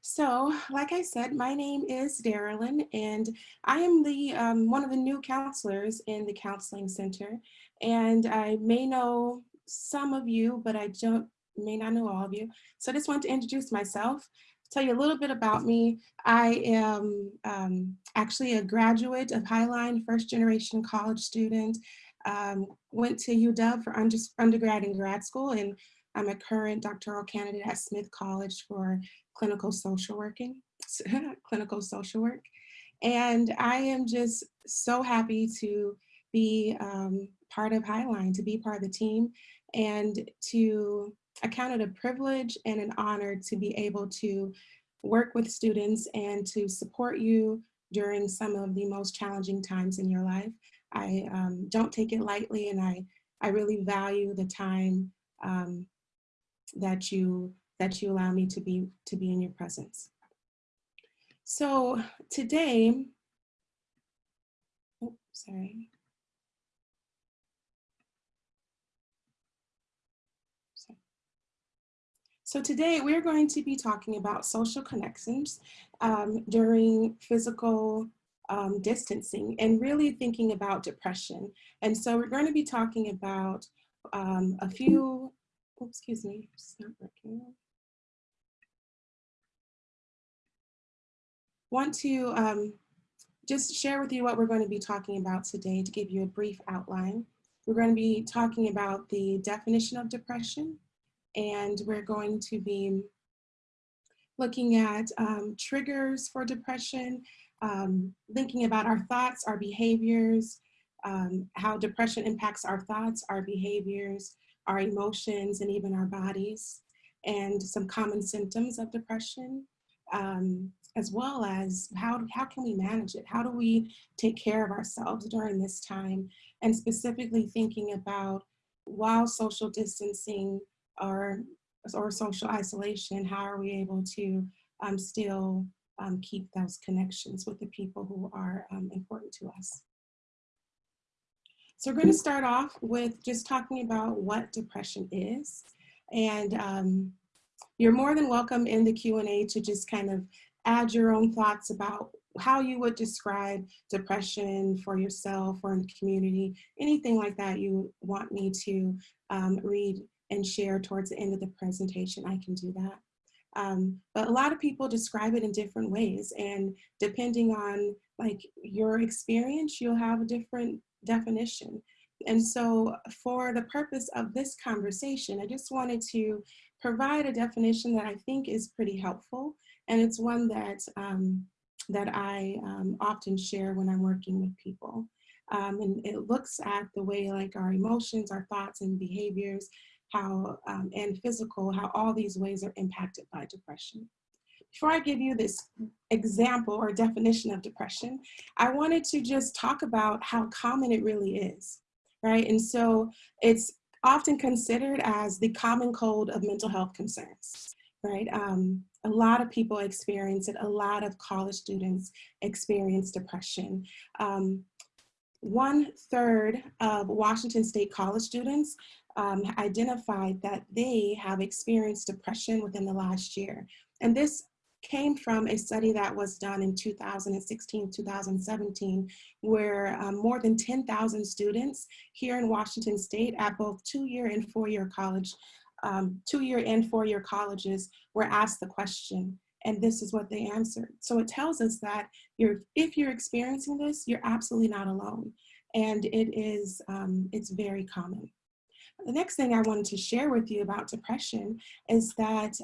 So, like I said, my name is Darylyn, and I am the um, one of the new counselors in the Counseling Center. And I may know some of you, but I don't may not know all of you. So I just want to introduce myself, tell you a little bit about me. I am um, actually a graduate of Highline, first generation college student. Um, went to UW for under, undergrad and grad school, and I'm a current doctoral candidate at Smith College for clinical social working, clinical social work. And I am just so happy to be um, part of Highline, to be part of the team and to I count it a privilege and an honor to be able to work with students and to support you during some of the most challenging times in your life. I um, don't take it lightly and I, I really value the time um, that you that you allow me to be to be in your presence. So today, oh, sorry. So today we're going to be talking about social connections um, during physical um, distancing and really thinking about depression. And so we're going to be talking about um, a few, oh, excuse me, it's not working. Want to um, just share with you what we're going to be talking about today to give you a brief outline. We're going to be talking about the definition of depression, and we're going to be looking at um, triggers for depression, um, thinking about our thoughts, our behaviors, um, how depression impacts our thoughts, our behaviors, our emotions, and even our bodies, and some common symptoms of depression, um, as well as how, how can we manage it? How do we take care of ourselves during this time? And specifically thinking about while social distancing or, or social isolation, how are we able to um, still um, keep those connections with the people who are um, important to us. So we're going to start off with just talking about what depression is. And um, you're more than welcome in the Q&A to just kind of add your own thoughts about how you would describe depression for yourself or in the community, anything like that you want me to um, read and share towards the end of the presentation, I can do that. Um, but a lot of people describe it in different ways and depending on like your experience, you'll have a different definition. And so for the purpose of this conversation, I just wanted to provide a definition that I think is pretty helpful. And it's one that, um, that I um, often share when I'm working with people. Um, and it looks at the way like our emotions, our thoughts and behaviors how, um, and physical, how all these ways are impacted by depression. Before I give you this example or definition of depression, I wanted to just talk about how common it really is, right? And so it's often considered as the common cold of mental health concerns, right? Um, a lot of people experience it. A lot of college students experience depression. Um, one third of Washington State college students um, identified that they have experienced depression within the last year. And this came from a study that was done in 2016, 2017, where um, more than 10,000 students here in Washington State at both two-year and four-year college, um, two-year and four-year colleges were asked the question, and this is what they answered. So it tells us that you're, if you're experiencing this, you're absolutely not alone. And it is, um, it's very common. The next thing I wanted to share with you about depression is that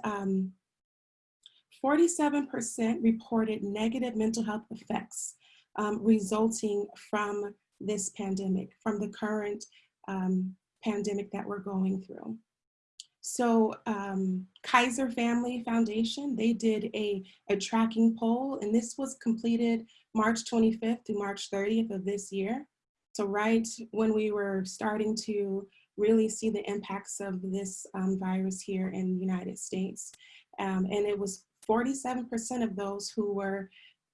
47% um, reported negative mental health effects um, resulting from this pandemic, from the current um, pandemic that we're going through. So um, Kaiser Family Foundation, they did a, a tracking poll and this was completed March 25th to March 30th of this year. So right when we were starting to really see the impacts of this um, virus here in the United States. Um, and it was 47% of those who were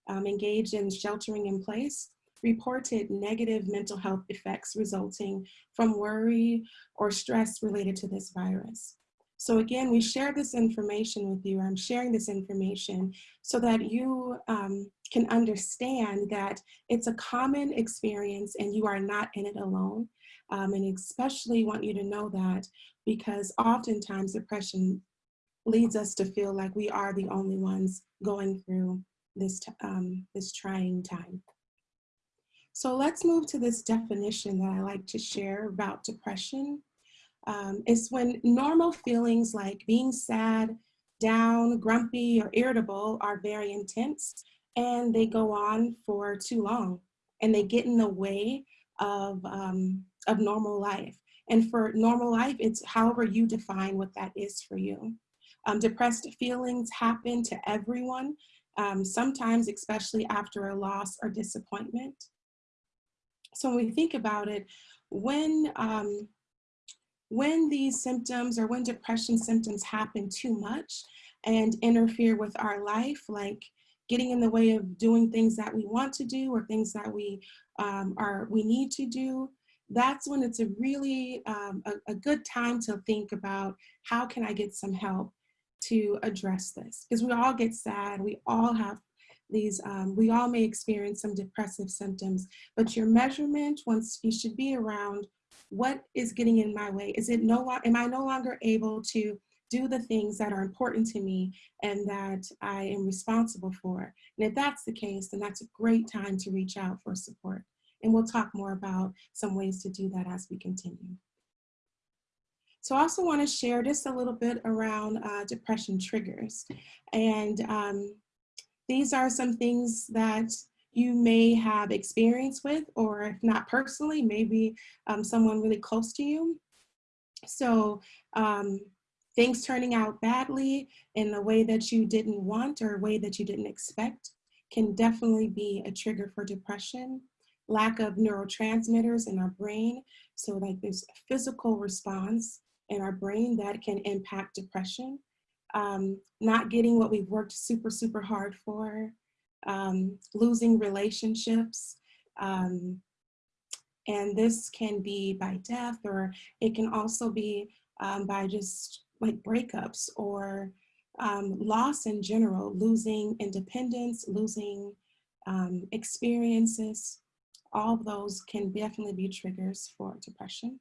um, engaged in sheltering in place reported negative mental health effects resulting from worry or stress related to this virus. So again, we share this information with you. I'm sharing this information so that you um, can understand that it's a common experience and you are not in it alone. Um, and especially want you to know that because oftentimes depression leads us to feel like we are the only ones going through this, um, this trying time. So let's move to this definition that I like to share about depression. Um, it's when normal feelings like being sad, down, grumpy, or irritable are very intense and they go on for too long and they get in the way of, um, of normal life. And for normal life, it's however you define what that is for you. Um, depressed feelings happen to everyone, um, sometimes especially after a loss or disappointment. So when we think about it, when, um, when these symptoms or when depression symptoms happen too much and interfere with our life, like getting in the way of doing things that we want to do or things that we um, are we need to do, that's when it's a really um, a, a good time to think about how can I get some help to address this because we all get sad we all have these um, we all may experience some depressive symptoms but your measurement once you should be around what is getting in my way. Is it no am i no longer able to do the things that are important to me and that i am responsible for? And if that's the case then that's a great time to reach out for support. And we'll talk more about some ways to do that as we continue so I also want to share just a little bit around uh, depression triggers. And um, these are some things that you may have experience with, or if not personally, maybe um, someone really close to you. So um, things turning out badly in a way that you didn't want or a way that you didn't expect can definitely be a trigger for depression. Lack of neurotransmitters in our brain, so like this physical response in our brain that can impact depression. Um, not getting what we've worked super, super hard for, um, losing relationships. Um, and this can be by death or it can also be um, by just like breakups or um, loss in general, losing independence, losing um, experiences. All those can definitely be triggers for depression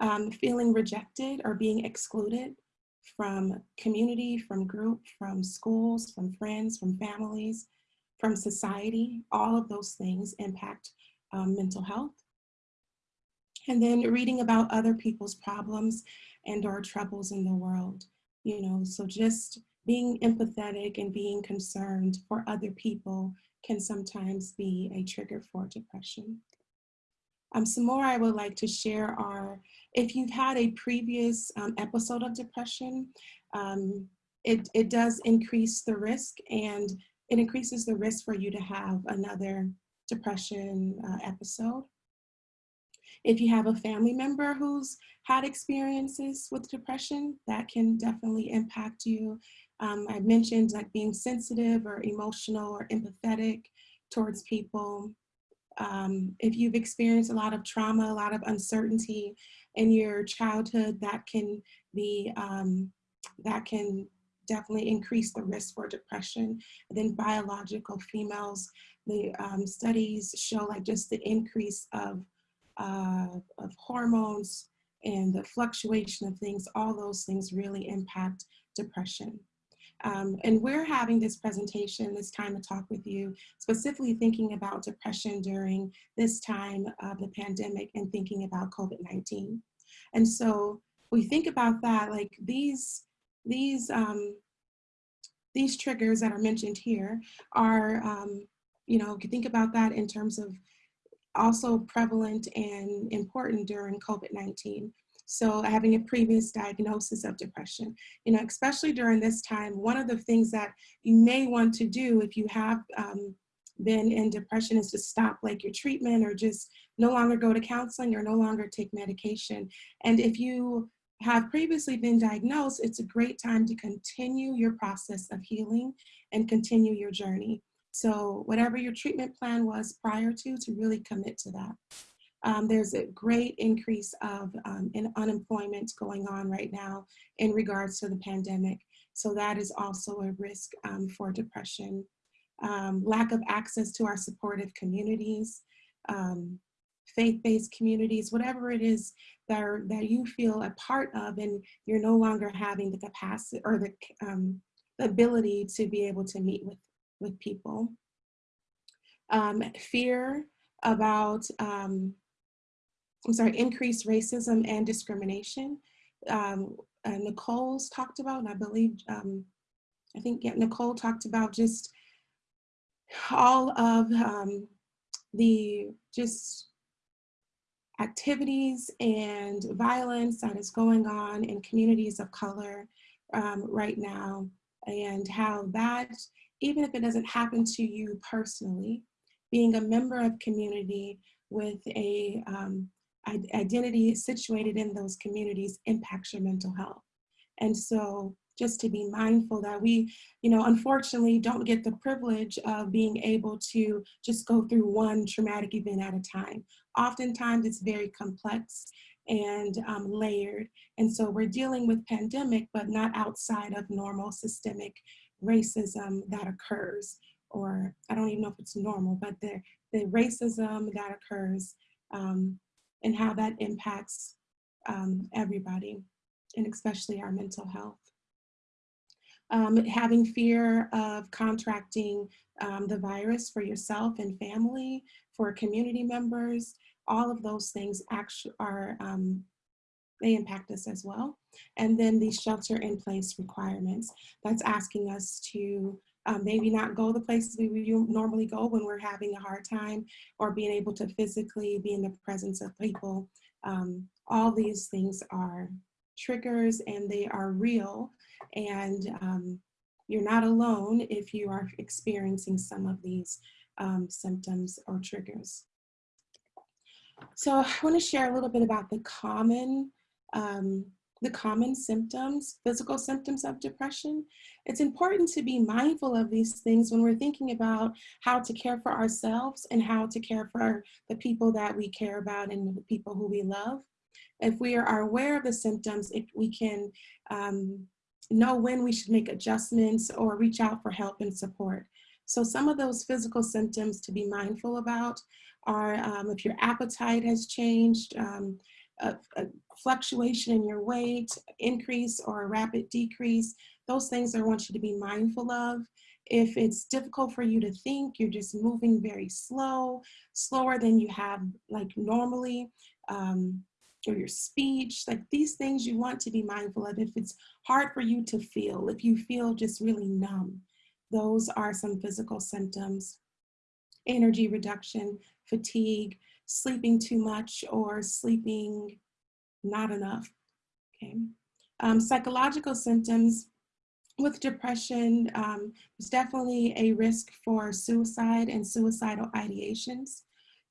um, feeling rejected or being excluded from community, from group, from schools, from friends, from families, from society, all of those things impact um, mental health. And then reading about other people's problems and or troubles in the world, you know, so just being empathetic and being concerned for other people can sometimes be a trigger for depression. Um, some more I would like to share are if you've had a previous um, episode of depression, um, it, it does increase the risk and it increases the risk for you to have another depression uh, episode. If you have a family member who's had experiences with depression, that can definitely impact you. Um, I mentioned like being sensitive or emotional or empathetic towards people. Um, if you've experienced a lot of trauma, a lot of uncertainty in your childhood, that can be, um, that can definitely increase the risk for depression. And then biological females, the um, studies show like just the increase of, uh, of hormones and the fluctuation of things, all those things really impact depression. Um, and we're having this presentation, this time to talk with you, specifically thinking about depression during this time of the pandemic and thinking about COVID-19. And so we think about that, like these, these, um, these triggers that are mentioned here are, um, you know, think about that in terms of also prevalent and important during COVID-19. So having a previous diagnosis of depression, you know, especially during this time, one of the things that you may want to do if you have um, been in depression is to stop like your treatment or just no longer go to counseling or no longer take medication. And if you have previously been diagnosed, it's a great time to continue your process of healing and continue your journey. So whatever your treatment plan was prior to, to really commit to that. Um, there's a great increase of um, in unemployment going on right now in regards to the pandemic. So that is also a risk um, for depression. Um, lack of access to our supportive communities, um, faith-based communities, whatever it is that, are, that you feel a part of and you're no longer having the capacity or the, um, ability to be able to meet with, with people. Fear about, um, I'm sorry, increased racism and discrimination. Um, uh, Nicole's talked about, and I believe, um, I think yeah, Nicole talked about just all of um, the just activities and violence that is going on in communities of color um, right now and how that, even if it doesn't happen to you personally, being a member of community with a um, identity situated in those communities impacts your mental health. And so just to be mindful that we, you know, unfortunately don't get the privilege of being able to just go through one traumatic event at a time. Oftentimes it's very complex and um, layered. And so we're dealing with pandemic, but not outside of normal systemic racism that occurs. Or I don't even know if it's normal, but the, the racism that occurs um, and how that impacts um, everybody, and especially our mental health. Um, having fear of contracting um, the virus for yourself and family, for community members, all of those things actually are, um, they impact us as well. And then the shelter in place requirements, that's asking us to um, maybe not go the places we normally go when we're having a hard time or being able to physically be in the presence of people. Um, all these things are triggers and they are real and um, you're not alone if you are experiencing some of these um, symptoms or triggers. So I want to share a little bit about the common um, the common symptoms, physical symptoms of depression. It's important to be mindful of these things when we're thinking about how to care for ourselves and how to care for the people that we care about and the people who we love. If we are aware of the symptoms, if we can um, know when we should make adjustments or reach out for help and support. So some of those physical symptoms to be mindful about are um, if your appetite has changed, um, a, a, fluctuation in your weight, increase or a rapid decrease, those things I want you to be mindful of. If it's difficult for you to think, you're just moving very slow, slower than you have like normally, um, or your speech, like these things you want to be mindful of. If it's hard for you to feel, if you feel just really numb, those are some physical symptoms. Energy reduction, fatigue, sleeping too much or sleeping not enough, okay? Um, psychological symptoms with depression, um, there's definitely a risk for suicide and suicidal ideations.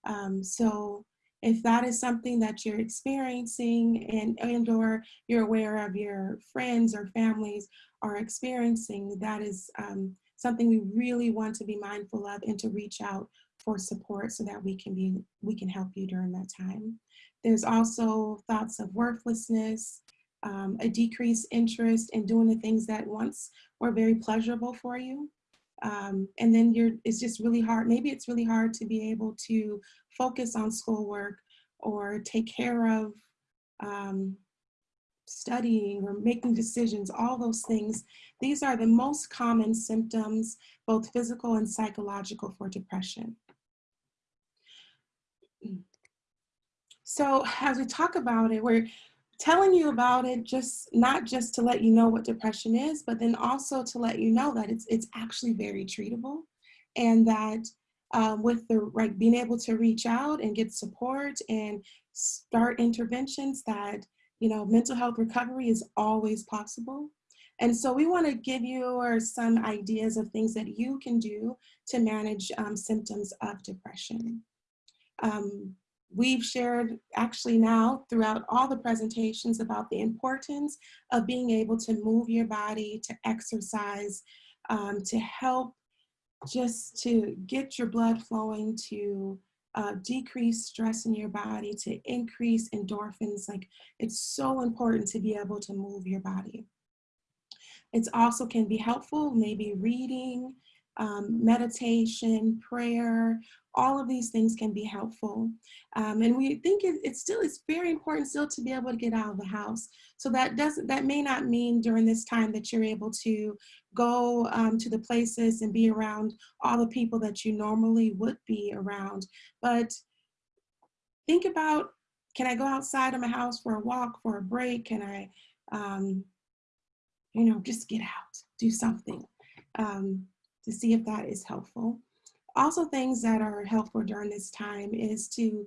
Um, so if that is something that you're experiencing and, and or you're aware of your friends or families are experiencing, that is um, something we really want to be mindful of and to reach out for support so that we can be we can help you during that time. There's also thoughts of worthlessness, um, a decreased interest in doing the things that once were very pleasurable for you. Um, and then you're, it's just really hard. Maybe it's really hard to be able to focus on schoolwork or take care of um, studying or making decisions, all those things. These are the most common symptoms, both physical and psychological for depression. So as we talk about it, we're telling you about it just not just to let you know what depression is, but then also to let you know that it's it's actually very treatable, and that um, with the right being able to reach out and get support and start interventions that you know mental health recovery is always possible. And so we want to give you some ideas of things that you can do to manage um, symptoms of depression. Um, We've shared actually now throughout all the presentations about the importance of being able to move your body, to exercise, um, to help just to get your blood flowing, to uh, decrease stress in your body, to increase endorphins. Like it's so important to be able to move your body. It also can be helpful, maybe reading, um, meditation, prayer, all of these things can be helpful. Um, and we think it, it's still, it's very important still to be able to get out of the house. So that doesn't, that may not mean during this time that you're able to go um, to the places and be around all the people that you normally would be around. But think about, can I go outside of my house for a walk, for a break? Can I, um, you know, just get out, do something um, to see if that is helpful. Also things that are helpful during this time is to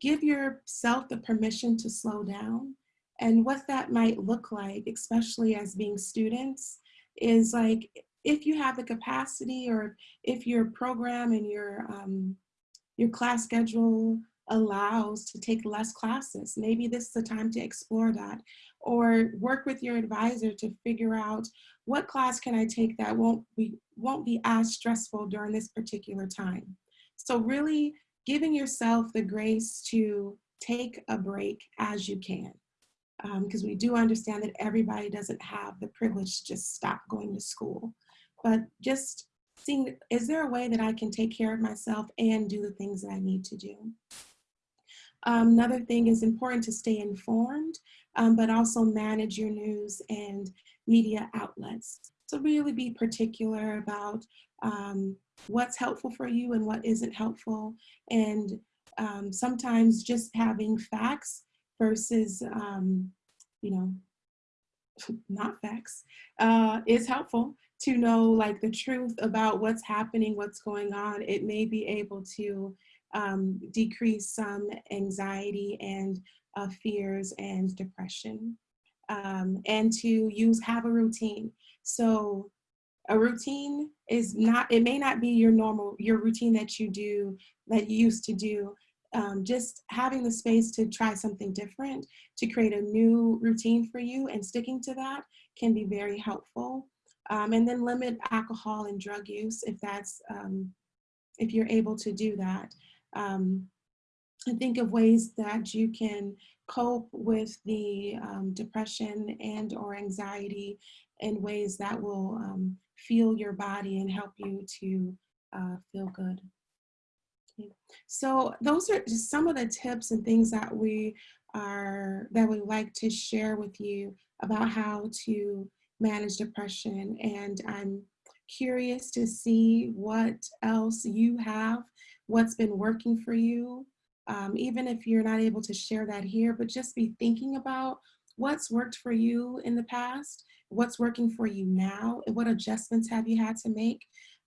give yourself the permission to slow down. And what that might look like, especially as being students, is like if you have the capacity or if your program and your, um, your class schedule allows to take less classes. Maybe this is the time to explore that or work with your advisor to figure out what class can I take that won't be, won't be as stressful during this particular time. So really giving yourself the grace to take a break as you can. Because um, we do understand that everybody doesn't have the privilege to just stop going to school. But just seeing, is there a way that I can take care of myself and do the things that I need to do? Um, another thing is important to stay informed, um, but also manage your news and media outlets. So really be particular about um, what's helpful for you and what isn't helpful. And um, sometimes just having facts versus, um, you know, not facts, uh, is helpful to know like the truth about what's happening, what's going on. It may be able to um, decrease some anxiety and uh, fears and depression. Um, and to use, have a routine. So a routine is not, it may not be your normal, your routine that you do, that you used to do. Um, just having the space to try something different, to create a new routine for you and sticking to that can be very helpful. Um, and then limit alcohol and drug use if that's, um, if you're able to do that um, and think of ways that you can cope with the um, depression and or anxiety in ways that will um, feel your body and help you to uh, feel good. Okay. So those are just some of the tips and things that we are that we like to share with you about how to manage depression and I'm curious to see what else you have what's been working for you, um, even if you're not able to share that here, but just be thinking about what's worked for you in the past, what's working for you now, and what adjustments have you had to make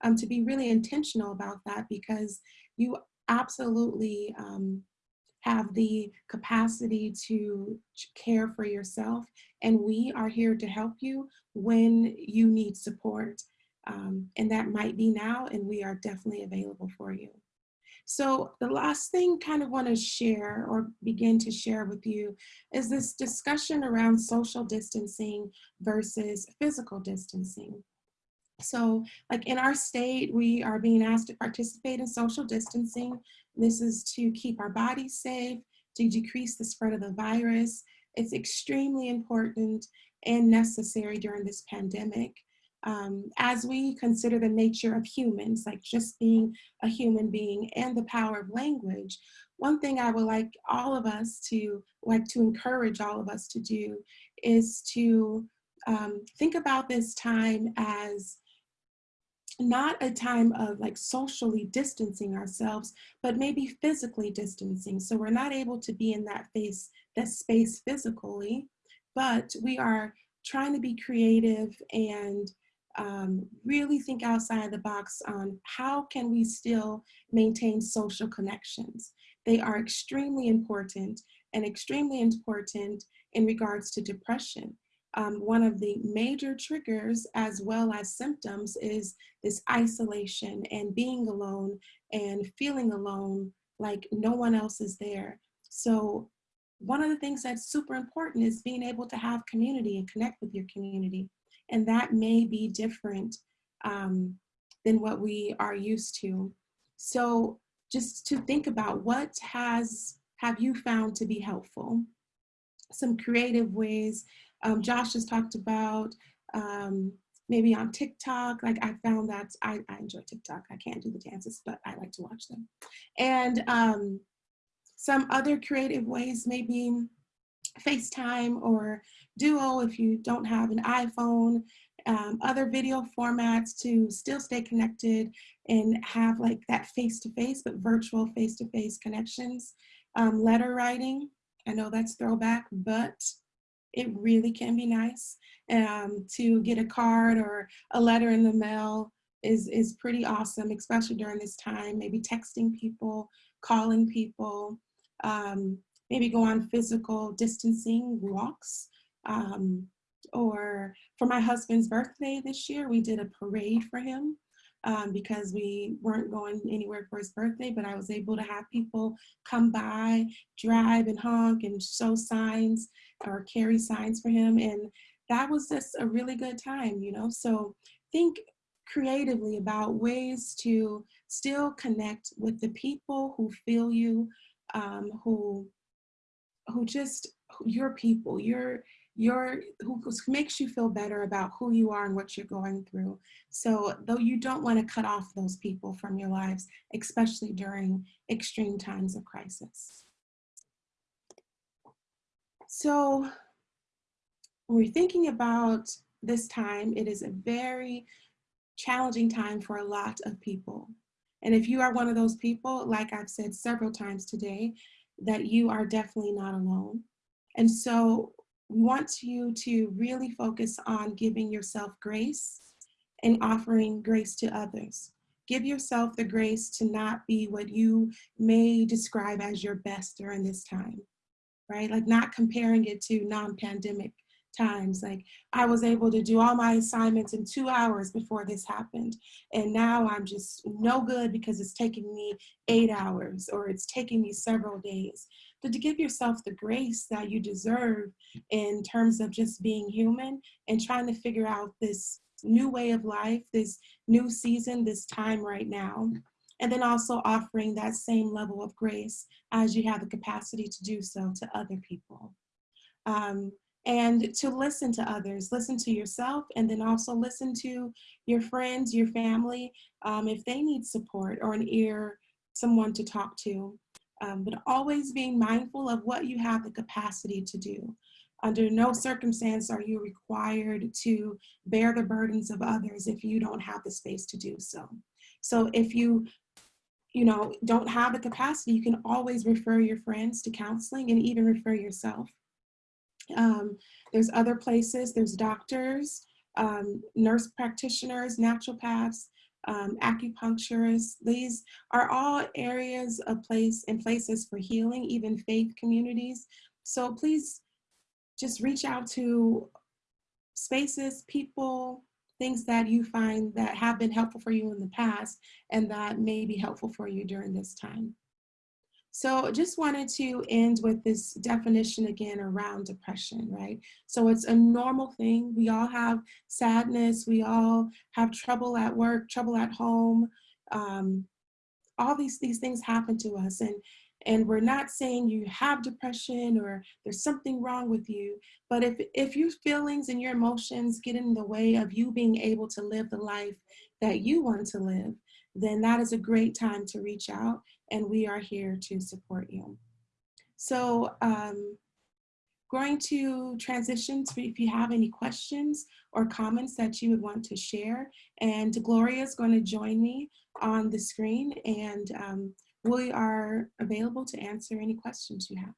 um, to be really intentional about that because you absolutely um, have the capacity to care for yourself and we are here to help you when you need support. Um, and that might be now and we are definitely available for you. So the last thing kind of want to share or begin to share with you is this discussion around social distancing versus physical distancing. So like in our state, we are being asked to participate in social distancing. This is to keep our bodies safe, to decrease the spread of the virus. It's extremely important and necessary during this pandemic um, as we consider the nature of humans, like just being a human being and the power of language, one thing I would like all of us to, like to encourage all of us to do is to um, think about this time as not a time of like socially distancing ourselves, but maybe physically distancing. So we're not able to be in that face, that space physically, but we are trying to be creative and um, really think outside the box on how can we still maintain social connections. They are extremely important and extremely important in regards to depression. Um, one of the major triggers as well as symptoms is this isolation and being alone and feeling alone like no one else is there. So one of the things that's super important is being able to have community and connect with your community and that may be different um, than what we are used to. So just to think about what has have you found to be helpful? Some creative ways. Um, Josh has talked about um, maybe on TikTok. Like I found that I, I, enjoy TikTok. I can't do the dances, but I like to watch them. And um, some other creative ways, maybe FaceTime or Duo if you don't have an iPhone, um, other video formats to still stay connected and have like that face-to-face, -face, but virtual face-to-face -face connections. Um, letter writing, I know that's throwback, but it really can be nice um, to get a card or a letter in the mail is, is pretty awesome, especially during this time, maybe texting people, calling people, um, maybe go on physical distancing walks. Um, or for my husband's birthday this year, we did a parade for him um, because we weren't going anywhere for his birthday, but I was able to have people come by, drive and honk and show signs or carry signs for him. And that was just a really good time, you know? So think creatively about ways to still connect with the people who feel you, um, who, who just, your people, your, your who makes you feel better about who you are and what you're going through. So though you don't want to cut off those people from your lives, especially during extreme times of crisis. So when we're thinking about this time, it is a very challenging time for a lot of people. And if you are one of those people, like I've said several times today, that you are definitely not alone. And so we want you to really focus on giving yourself grace and offering grace to others. Give yourself the grace to not be what you may describe as your best during this time, right? Like not comparing it to non-pandemic times. Like I was able to do all my assignments in two hours before this happened. And now I'm just no good because it's taking me eight hours or it's taking me several days. But to give yourself the grace that you deserve in terms of just being human and trying to figure out this new way of life, this new season, this time right now. And then also offering that same level of grace as you have the capacity to do so to other people. Um, and to listen to others, listen to yourself, and then also listen to your friends, your family, um, if they need support or an ear, someone to talk to. Um, but always being mindful of what you have the capacity to do. Under no circumstance are you required to bear the burdens of others if you don't have the space to do so. So if you you know, don't have the capacity, you can always refer your friends to counseling and even refer yourself. Um, there's other places, there's doctors, um, nurse practitioners, naturopaths, um, acupuncturists. These are all areas of place and places for healing, even faith communities. So please just reach out to spaces, people, things that you find that have been helpful for you in the past and that may be helpful for you during this time. So just wanted to end with this definition again around depression, right? So it's a normal thing. We all have sadness. We all have trouble at work, trouble at home. Um, all these, these things happen to us. And, and we're not saying you have depression or there's something wrong with you. But if, if your feelings and your emotions get in the way of you being able to live the life that you want to live, then that is a great time to reach out and we are here to support you. So um, going to transition to if you have any questions or comments that you would want to share. And Gloria is going to join me on the screen and um, we are available to answer any questions you have.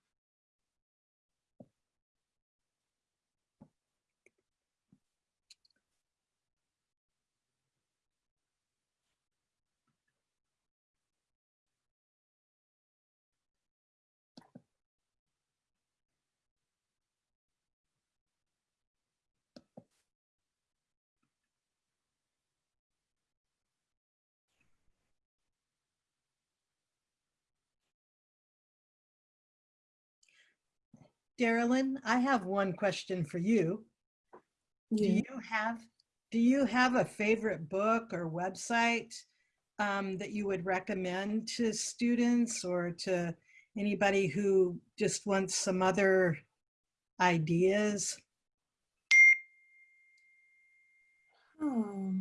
Darylyn, I have one question for you. Yeah. Do you have do you have a favorite book or website um, that you would recommend to students or to anybody who just wants some other ideas? Oh.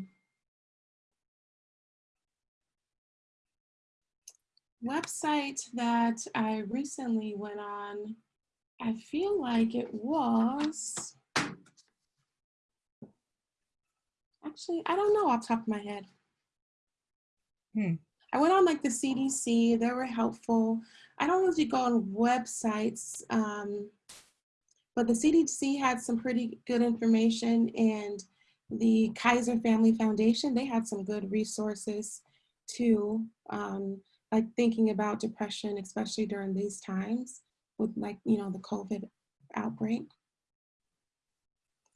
Website that I recently went on, I feel like it was. Actually, I don't know off the top of my head. Hmm. I went on like the CDC, they were helpful. I don't usually go on websites, um, but the CDC had some pretty good information and the Kaiser Family Foundation, they had some good resources too, um, like thinking about depression, especially during these times with like, you know, the COVID outbreak.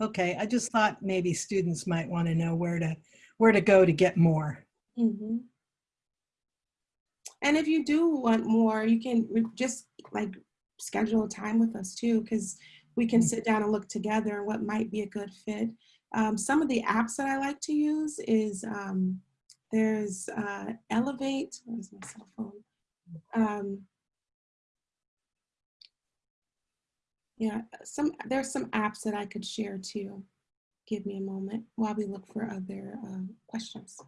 Okay, I just thought maybe students might want to know where to where to go to get more. Mhm. And if you do want more, you can just like schedule a time with us too, because we can Mm. sit down and look together what might be a good fit. Um, some of the apps that I like to use is um, there's uh, Elevate. Where's my cell phone? Um, yeah, some there's some apps that I could share too. Give me a moment while we look for other uh, questions.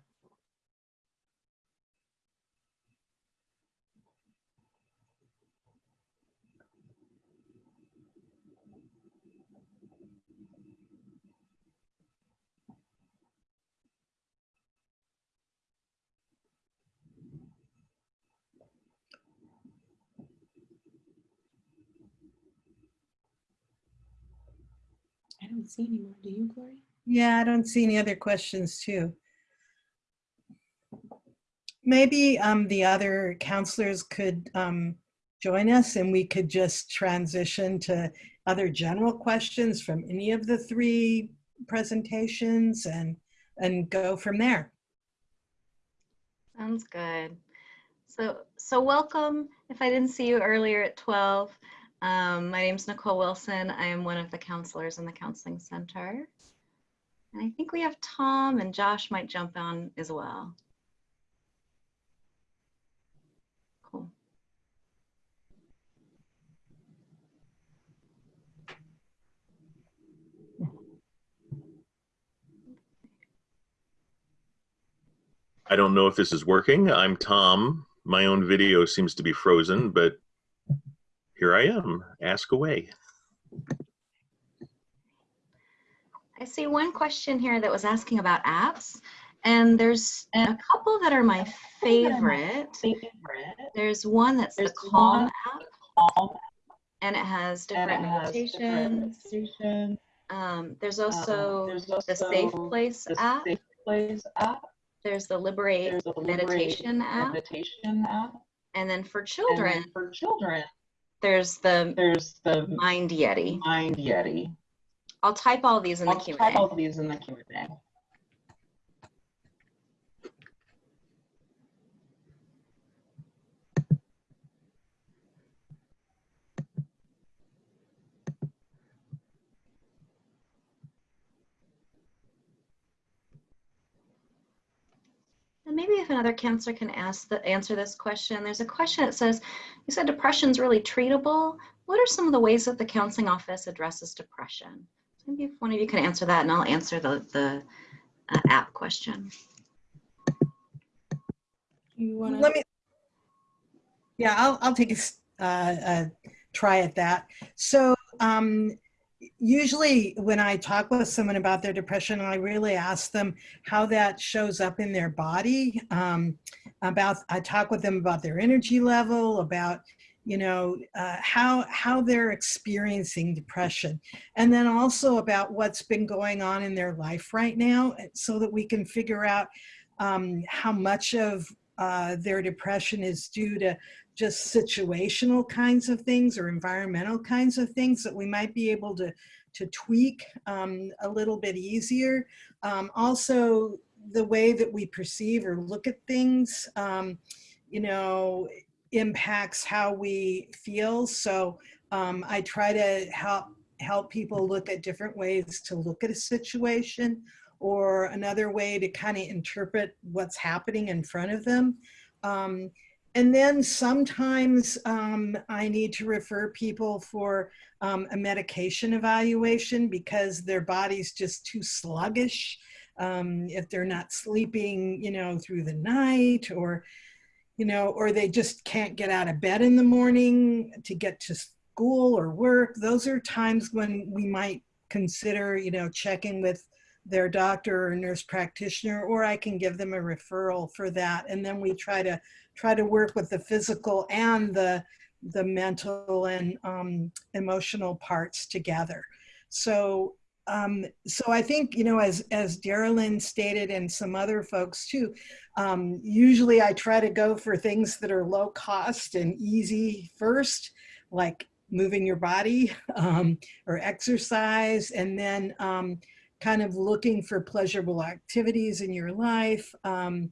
Don't see any more. Do you, Gloria? Yeah, I don't see any other questions too. Maybe um, the other counselors could um, join us and we could just transition to other general questions from any of the three presentations and, and go from there. Sounds good. So, so welcome. If I didn't see you earlier at 12, um, my is Nicole Wilson. I am one of the counselors in the Counseling Center. And I think we have Tom and Josh might jump on as well. Cool. I don't know if this is working. I'm Tom. My own video seems to be frozen, but here I am. Ask away. I see one question here that was asking about apps. And there's a couple that are my favorite. There's one that's the Calm app. And it has different meditations. Um, there's also the Safe Place app. Plays app. There's the Liberate There's a meditation app. Meditation app. And then for And then children, For children, there's the there's the Mind Yeti. Mind Yeti. I'll type all these in the I'll type Q&A. all these in the Q&A. And maybe if another counselor can ask the, answer this question. There's a question that says, you said depression's really treatable. What are some of the ways that the counseling office addresses depression? Maybe if one of you can answer that and I'll answer the, the uh, app question. You want Let me, yeah, I'll, I'll take a, s- uh, a try at that. So um, usually when I talk with someone about their depression, I really ask them how that shows up in their body. Um, about, I talk with them about their energy level, about, you know, uh, how, how they're experiencing depression. And then also about what's been going on in their life right now so that we can figure out um, how much of uh, their depression is due to just situational kinds of things or environmental kinds of things that we might be able to, to tweak um, a little bit easier. Um, also, the way that we perceive or look at things, um, you know, impacts how we feel. So um, I try to help help people look at different ways to look at a situation or another way to kind of interpret what's happening in front of them. Um, and then sometimes um, I need to refer people for um, a medication evaluation because their body's just too sluggish. Um, if they're not sleeping, you know, through the night or, you know, or they just can't get out of bed in the morning to get to school or work. Those are times when we might consider, you know, checking with their doctor or nurse practitioner, or I can give them a referral for that. And then we try to try to work with the physical and the the mental and um, emotional parts together. So um, so I think, you know, as, as Darylyn stated and some other folks too, um, usually I try to go for things that are low cost and easy first, like moving your body um, or exercise, and then um, kind of looking for pleasurable activities in your life, um,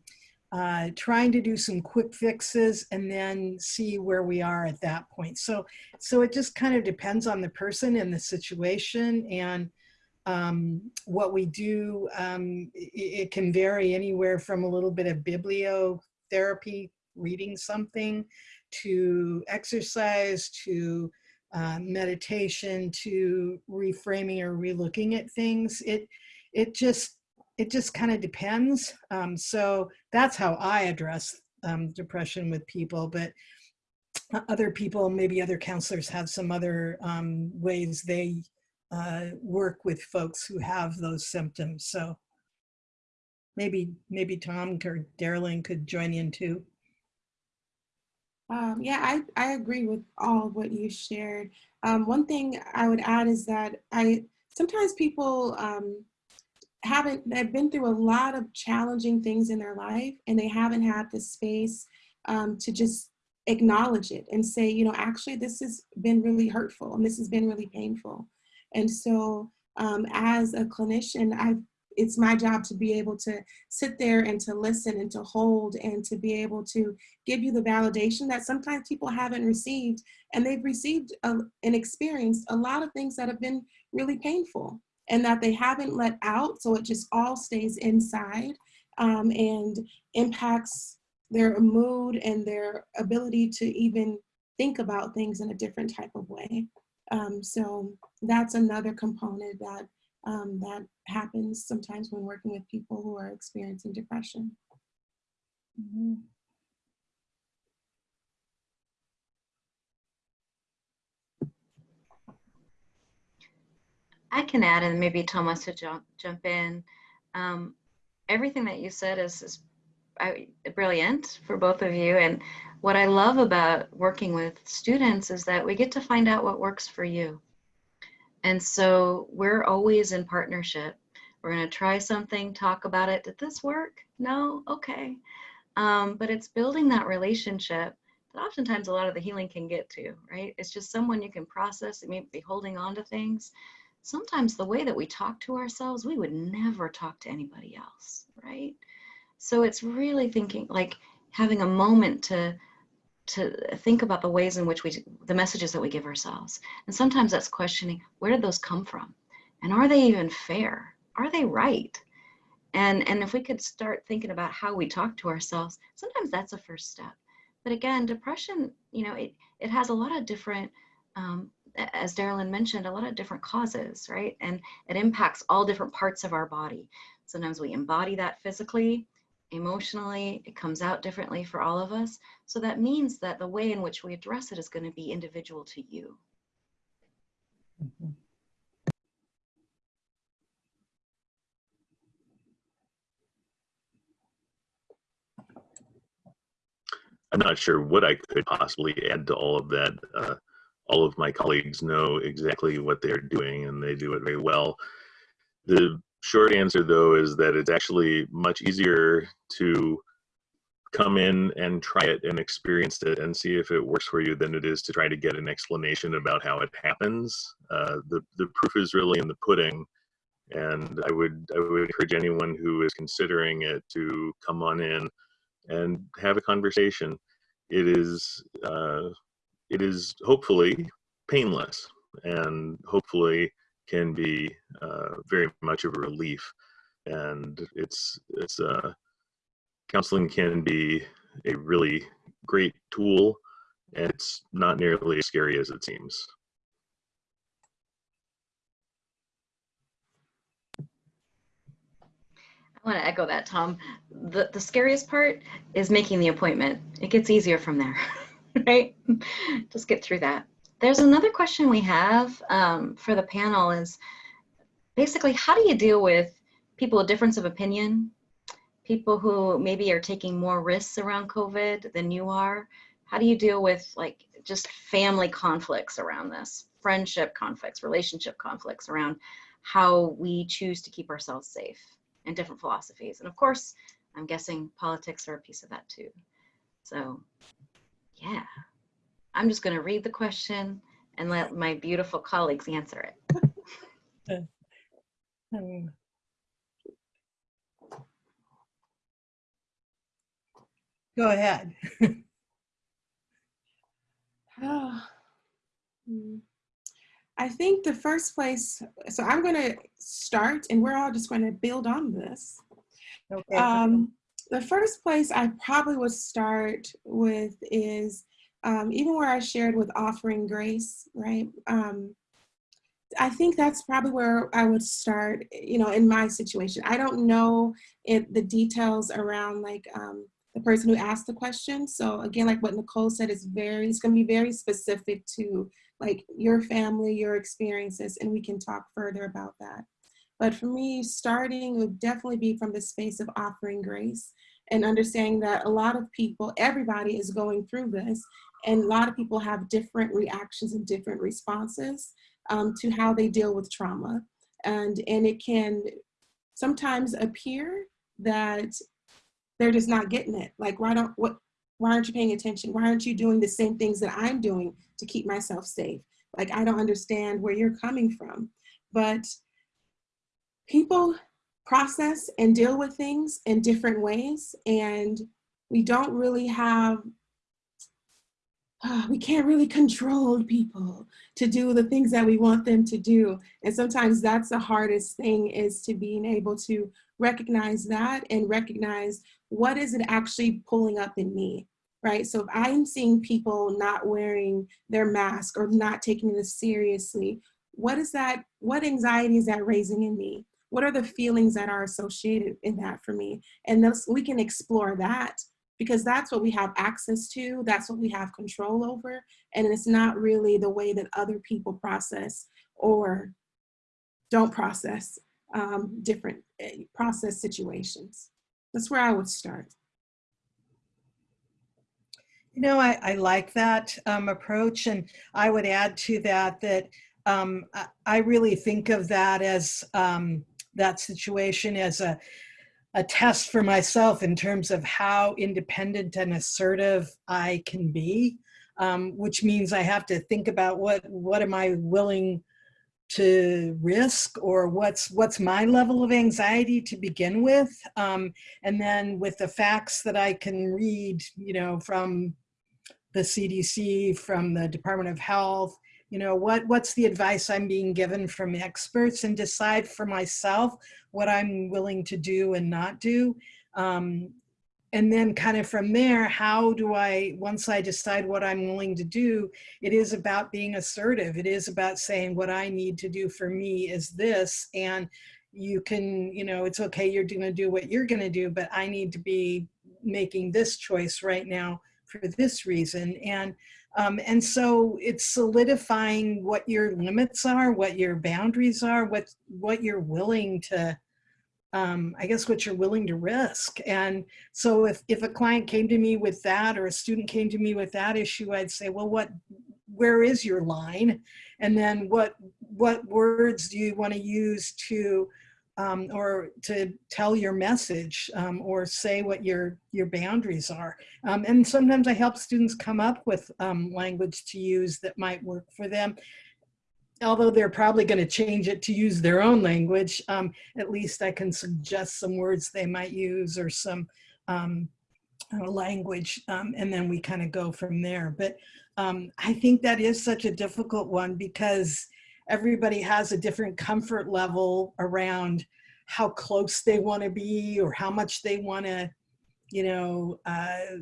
uh, trying to do some quick fixes and then see where we are at that point. So, so it just kind of depends on the person and the situation and um, what we do. Um, it, it can vary anywhere from a little bit of bibliotherapy, reading something, to exercise, to uh, meditation, to reframing or relooking at things. It, it just it just kind of depends. Um, so that's how I address um, depression with people, but other people, maybe other counselors have some other um, ways they uh, work with folks who have those symptoms. So maybe, maybe Tom or Darylyn could join in too. Um, yeah, I, I agree with all what you shared. Um, one thing I would add is that I sometimes people um, haven't they've been through a lot of challenging things in their life and they haven't had the space um, to just acknowledge it and say, you know, actually this has been really hurtful and this has been really painful. And so um, as a clinician, I've it's my job to be able to sit there and to listen and to hold and to be able to give you the validation that sometimes people haven't received and they've received a, and experienced a lot of things that have been really painful and that they haven't let out so it just all stays inside um, and impacts their mood and their ability to even think about things in a different type of way. Um, so that's another component that um, that happens sometimes when working with people who are experiencing depression. Mm -hmm. I can add, and maybe Thomas to jump jump in. Um, everything that you said is, is I, brilliant for both of you. And what I love about working with students is that we get to find out what works for you. And so we're always in partnership. We're going to try something, talk about it. Did this work? No? Okay. Um, but it's building that relationship that oftentimes a lot of the healing can get to, right? It's just someone you can process. It may be holding on to things. Sometimes the way that we talk to ourselves, we would never talk to anybody else, right? So it's really thinking like having a moment to to think about the ways in which we, the messages that we give ourselves. And sometimes that's questioning, where did those come from? And are they even fair? Are they right? And, and if we could start thinking about how we talk to ourselves, sometimes that's a first step. But again, depression, you know, it, it has a lot of different, um, as Darylyn mentioned, a lot of different causes, right? And it impacts all different parts of our body. Sometimes we embody that physically, emotionally, it comes out differently for all of us. So that means that the way in which we address it is going to be individual to you. Mm -hmm. I'm not sure what I could possibly add to all of that. Uh, all of my colleagues know exactly what they're doing and they do it very well. The short answer though is that it's actually much easier to come in and try it and experience it and see if it works for you than it is to try to get an explanation about how it happens. Uh, the, the proof is really in the pudding. And I would, I would encourage anyone who is considering it to come on in and have a conversation. It is, uh, it is hopefully painless and hopefully can be uh, very much of a relief. and it's it's uh, counseling can be a really great tool, and it's not nearly as scary as it seems. I want to echo that, Tom. The, the scariest part is making the appointment. It gets easier from there, right? Just get through that. There's another question we have um, for the panel is basically, how do you deal with people with difference of opinion, people who maybe are taking more risks around COVID than you are? How do you deal with like just family conflicts around this, friendship conflicts, relationship conflicts around how we choose to keep ourselves safe? and different philosophies. And of course, I'm guessing politics are a piece of that too. So yeah, I'm just gonna read the question and let my beautiful colleagues answer it. Um, Go ahead. Oh. I think the first place, so I'm going to start and we're all just going to build on this. Okay. Um, the first place I probably would start with is um, even where I shared with offering grace, right? Um, I think that's probably where I would start, you know, in my situation. I don't know the details around like um, the person who asked the question. So again, like what Nicole said, is very, it's gonna be very specific to like your family, your experiences, and we can talk further about that. But for me, starting would definitely be from the space of offering grace and understanding that a lot of people, everybody is going through this, and a lot of people have different reactions and different responses um, to how they deal with trauma. And, and it can sometimes appear that they're just not getting it. Like, why don't, what, why aren't you paying attention? Why aren't you doing the same things that I'm doing to keep myself safe? Like, I don't understand where you're coming from. But people process and deal with things in different ways. And we don't really have, uh, we can't really control people to do the things that we want them to do. And sometimes that's the hardest thing is to being able to recognize that and recognize what is it actually pulling up in me right? So if I'm seeing people not wearing their mask or not taking this seriously, what is that, what anxiety is that raising in me? What are the feelings that are associated in that for me? And thus we can explore that because that's what we have access to, that's what we have control over, and it's not really the way that other people process or don't process um, different eh, process situations. That's where I would start. You know, I, I like that um, approach. And I would add to that that um, I, I really think of that as um, that situation as a, a test for myself in terms of how independent and assertive I can be, um, which means I have to think about what, what am I willing to risk or what's what's my level of anxiety to begin with um, and then with the facts that I can read you know from the CDC, from the Department of Health, you know, what, what's the advice I'm being given from experts and decide for myself what I'm willing to do and not do. Um, and then kind of from there, how do I, once I decide what I'm willing to do, it is about being assertive. It is about saying what I need to do for me is this. And you can, you know, it's okay, you're gonna do what you're gonna do, but I need to be making this choice right now for this reason. And, um, and so it's solidifying what your limits are, what your boundaries are, what, what you're willing to, um, I guess what you're willing to risk. And so if, if a client came to me with that or a student came to me with that issue, I'd say, well, what, where is your line? And then what, what words do you want to use to um, or to tell your message um, or say what your your boundaries are. Um, and sometimes I help students come up with um, language to use that might work for them. Although they're probably going to change it to use their own language, um, at least I can suggest some words they might use or some um, uh, language, and then we kind of go from there. But I think that is such a difficult one because everybody has a different comfort level around how close they want to be or how much they want to, you know, uh,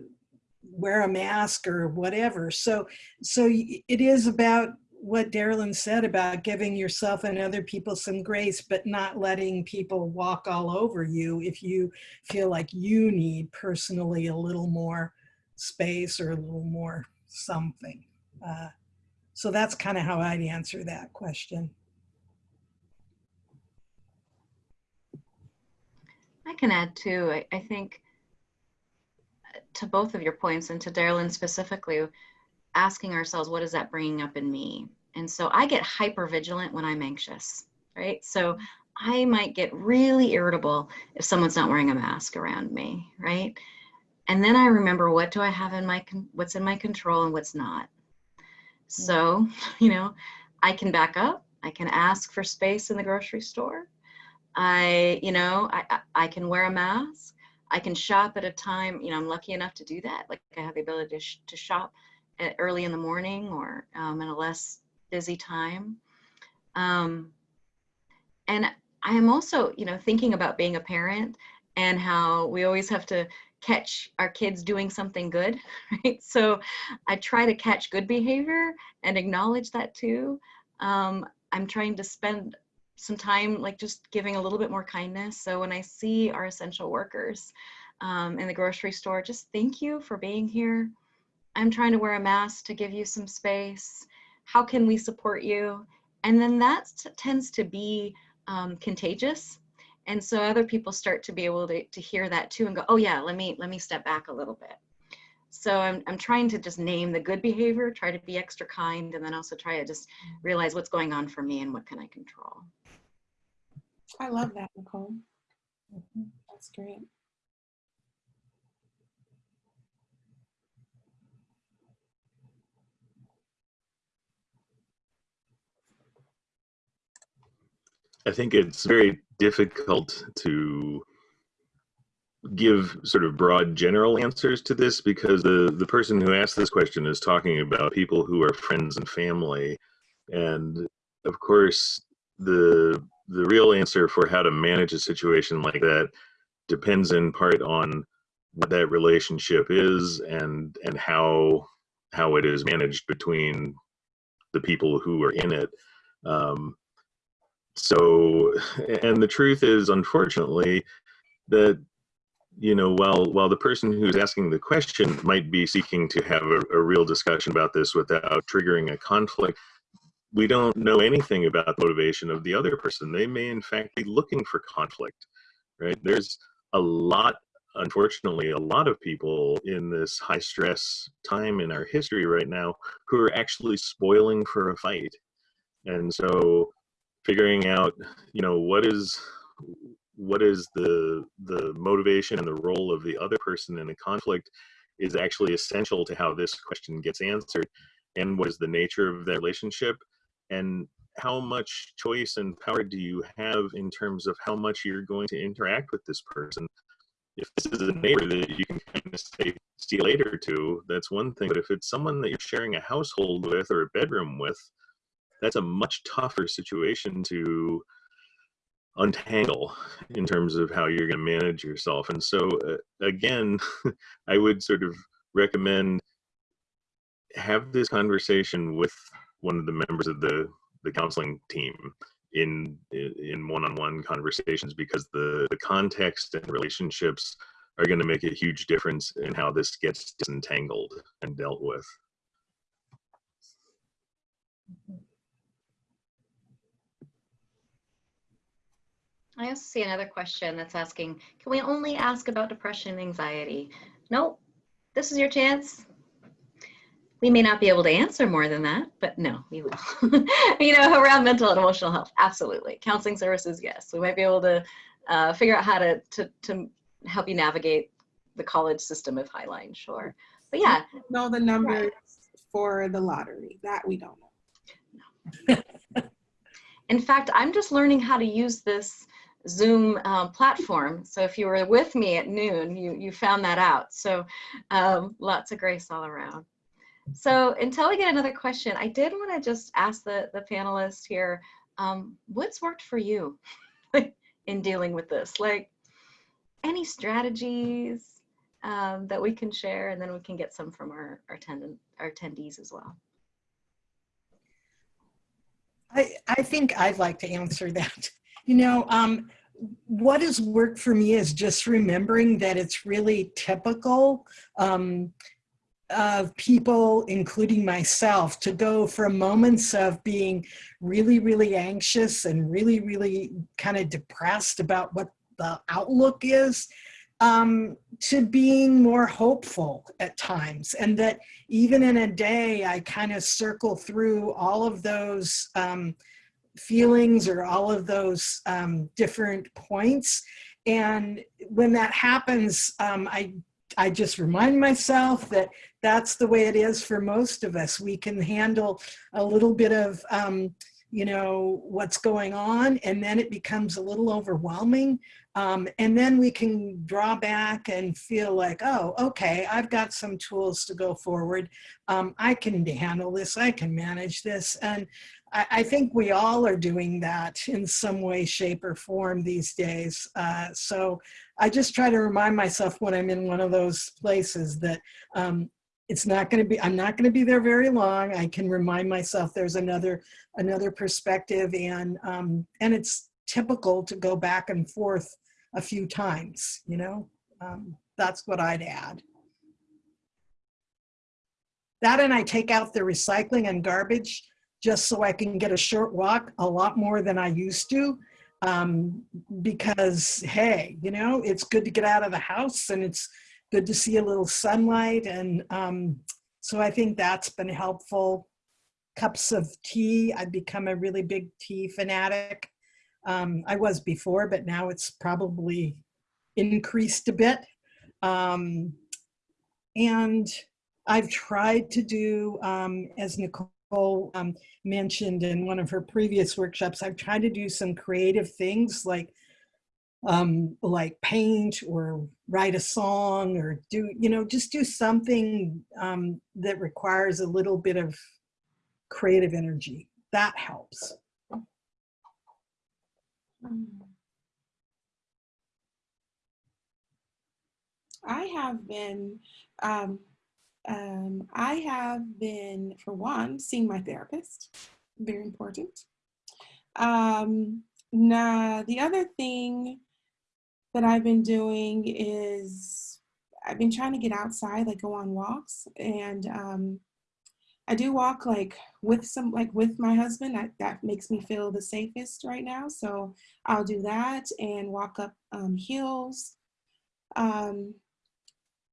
wear a mask or whatever. So, so it is about what Darylyn said about giving yourself and other people some grace, but not letting people walk all over you if you feel like you need personally a little more space or a little more something. Uh, so that's kind of how I'd answer that question. I can add too. I, I think uh, to both of your points and to Darylyn specifically, asking ourselves, what is that bringing up in me? And so I get hyper vigilant when I'm anxious, right? So I might get really irritable if someone's not wearing a mask around me, right? And then I remember what do I have in my, what's in my control and what's not. So, you know, I can back up. I can ask for space in the grocery store. I, you know, I, I I can wear a mask. I can shop at a time, you know, I'm lucky enough to do that. Like I have the ability to, sh- to shop at early in the morning or um, in a less busy time. Um, and I am also, you know, thinking about being a parent and how we always have to catch our kids doing something good, right? So I try to catch good behavior and acknowledge that too. Um, I'm trying to spend some time like just giving a little bit more kindness. So when I see our essential workers um, in the grocery store, just thank you for being here. I'm trying to wear a mask to give you some space. How can we support you? And then that tends to be um, contagious. And so other people start to be able to, to hear that too and go, oh yeah, let me let me step back a little bit. So I'm, I'm trying to just name the good behavior, try to be extra kind, and then also try to just realize what's going on for me and what can I control. I love that, Nicole. Mm-hmm. That's great. I think it's very difficult to give sort of broad general answers to this because the the person who asked this question is talking about people who are friends and family. And of course the the real answer for how to manage a situation like that depends in part on what that relationship is and and how how it is managed between the people who are in it. Um, so and the truth is unfortunately that you know while while the person who's asking the question might be seeking to have a, a real discussion about this without triggering a conflict we don't know anything about the motivation of the other person. They may in fact be looking for conflict right? There's a lot unfortunately a lot of people in this high stress time in our history right now who are actually spoiling for a fight. And so figuring out you know what is what is the the motivation and the role of the other person in the conflict is actually essential to how this question gets answered and what is the nature of that relationship and how much choice and power do you have in terms of how much you're going to interact with this person? If this is a neighbor that you can kind of say see later to that's one thing but if it's someone that you're sharing a household with or a bedroom with that's a much tougher situation to untangle in terms of how you're going to manage yourself. And so, uh, again, I would sort of recommend have this conversation with one of the members of the the counseling team in in one-on-one conversations because the the context and relationships are going to make a huge difference in how this gets disentangled and dealt with. I also see another question that's asking, can we only ask about depression and anxiety? Nope, this is your chance. We may not be able to answer more than that, but no, we will. you know, around mental and emotional health, absolutely. Counseling services, yes. We might be able to uh, figure out how to, to, to help you navigate the college system of Highline, sure. But yeah, Know the numbers for the lottery. That we don't know. No. In fact, I'm just learning how to use this Zoom um, platform. So if you were with me at noon, you, you found that out. So um, lots of grace all around. So until we get another question, I did want to just ask the, the panelists here, um, what's worked for you in dealing with this? Like any strategies um, that we can share and then we can get some from our, our attendant, our attendees as well. I, I think I'd like to answer that. You know, um, what has worked for me is just remembering that it's really typical um, of people, including myself, to go from moments of being really, really anxious and really, really kind of depressed about what the outlook is um, to being more hopeful at times. And that even in a day, I kind of circle through all of those um, feelings or all of those um, different points. And when that happens, um, I, I just remind myself that that's the way it is for most of us. We can handle a little bit of, um, you know, what's going on, and then it becomes a little overwhelming. Um, and then we can draw back and feel like, oh, okay, I've got some tools to go forward. Um, I can handle this, I can manage this. And I, I, think we all are doing that in some way, shape, or form these days. Uh, so I just try to remind myself when I'm in one of those places that um, it's not going to be i'm not going to be there very long i can remind myself there's another another perspective and um and it's typical to go back and forth a few times you know um, that's what i'd add that and i take out the recycling and garbage just so i can get a short walk a lot more than i used to um, because hey you know it's good to get out of the house and it's good to see a little sunlight. And um, so I think that's been helpful. Cups of tea, I've become a really big tea fanatic. Um, I was before, but now it's probably increased a bit. Um, and I've tried to do, um, as Nicole um, mentioned in one of her previous workshops, I've tried to do some creative things like um, like paint or write a song or do, you know, just do something um, that requires a little bit of creative energy. That helps. I have been, um, um, I have been, for one, seeing my therapist, very important. Um, now, the other thing that I've been doing is I've been trying to get outside, like go on walks. And um, I do walk like with some, like with my husband. I, that makes me feel the safest right now. So I'll do that and walk up um, hills. Um,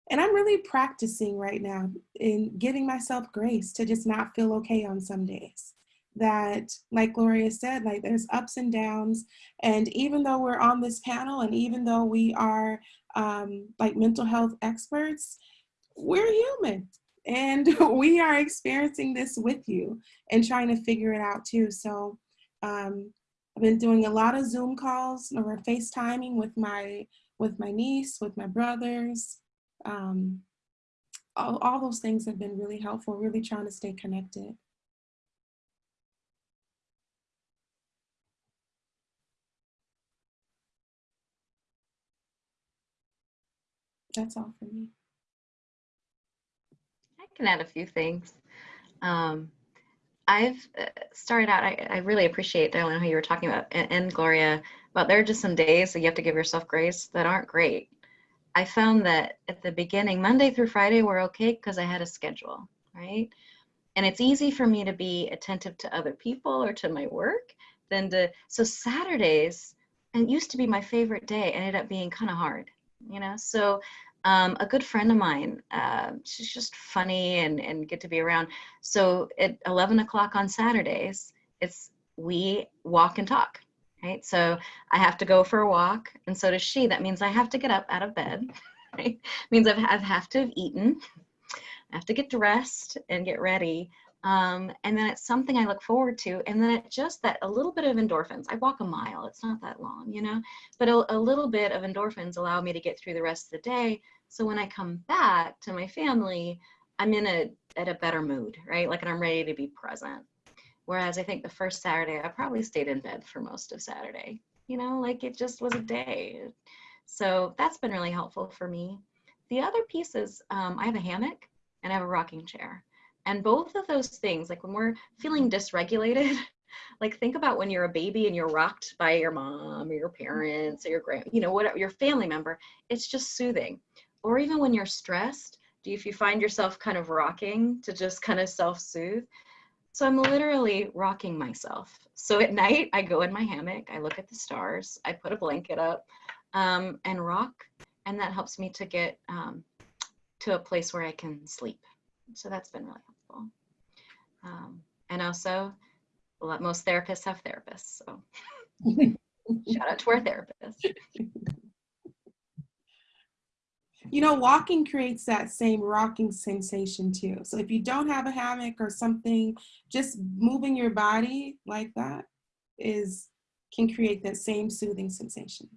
and I'm really practicing right now in giving myself grace to just not feel okay on some days that, like Gloria said, like there's ups and downs. And even though we're on this panel and even though we are um, like mental health experts, we're human and we are experiencing this with you and trying to figure it out too. So um, I've been doing a lot of Zoom calls or FaceTiming with my with my niece, with my brothers. Um, all, all those things have been really helpful, really trying to stay connected. That's all for me. Can add a few things. Um, I've uh, started out, I, I really appreciate, Darlene, how you were talking about, and, and Gloria, but there are just some days that you have to give yourself grace that aren't great. I found that at the beginning, Monday through Friday were okay because I had a schedule, right? And it's easy for me to be attentive to other people or to my work than to, so Saturdays, and used to be my favorite day, ended up being kind of hard, you know? So um, a good friend of mine, uh, she's just funny and, and good to be around. So at 11 o'clock on Saturdays, it's we walk and talk, right? So I have to go for a walk and so does she. That means I have to get up out of bed, right? means I've, I have to have eaten, I have to get dressed and get ready. Um, and then it's something I look forward to. And then it just that a little bit of endorphins. I walk a mile, it's not that long, you know, but a, a little bit of endorphins allow me to get through the rest of the day so when I come back to my family, I'm in a at a better mood, right? Like and I'm ready to be present. Whereas I think the first Saturday, I probably stayed in bed for most of Saturday. you know, like it just was a day. So that's been really helpful for me. The other piece is um, I have a hammock and I have a rocking chair. And both of those things, like when we're feeling dysregulated, like think about when you're a baby and you're rocked by your mom or your parents or your grand, you know, whatever your family member, it's just soothing. Or even when you're stressed, do you, if you find yourself kind of rocking to just kind of self-soothe? So I'm literally rocking myself. So at night, I go in my hammock, I look at the stars, I put a blanket up um, and rock, and that helps me to get um, to a place where I can sleep. So that's been really helpful. Um, and also, well, most therapists have therapists. So shout out to our therapists. You know, walking creates that same rocking sensation too. So if you don't have a hammock or something, just moving your body like that is can create that same soothing sensation.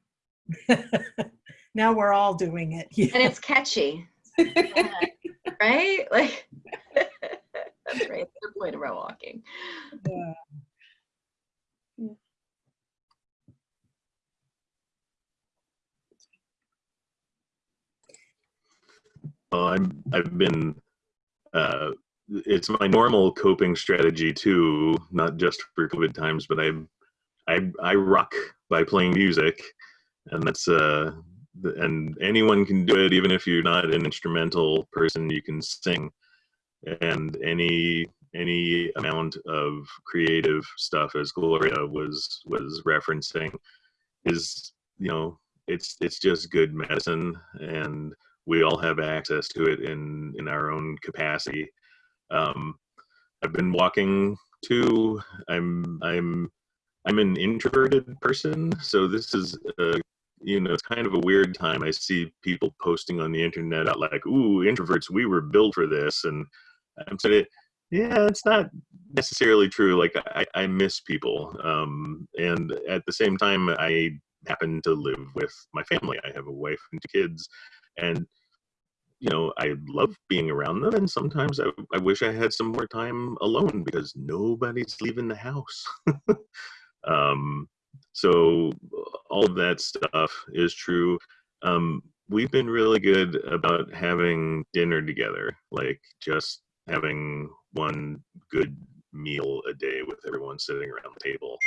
now we're all doing it. Yeah. And it's catchy, right? Like that's right. The point about walking. Yeah. I'm I've been uh, it's my normal coping strategy too, not just for COVID times, but I I I rock by playing music, and that's uh and anyone can do it, even if you're not an instrumental person, you can sing, and any any amount of creative stuff, as Gloria was was referencing, is you know it's it's just good medicine and we all have access to it in in our own capacity. Um, I've been walking too. I'm I'm I'm an introverted person, so this is uh, you know it's kind of a weird time. I see people posting on the internet out like, "Ooh, introverts, we were built for this," and I'm saying, yeah, it's not necessarily true. Like I, I miss people, um, and at the same time, I happen to live with my family. I have a wife and two kids, and you know, I love being around them, and sometimes I, I wish I had some more time alone because nobody's leaving the house. um, so all of that stuff is true. Um, we've been really good about having dinner together, like just having one good meal a day with everyone sitting around the table,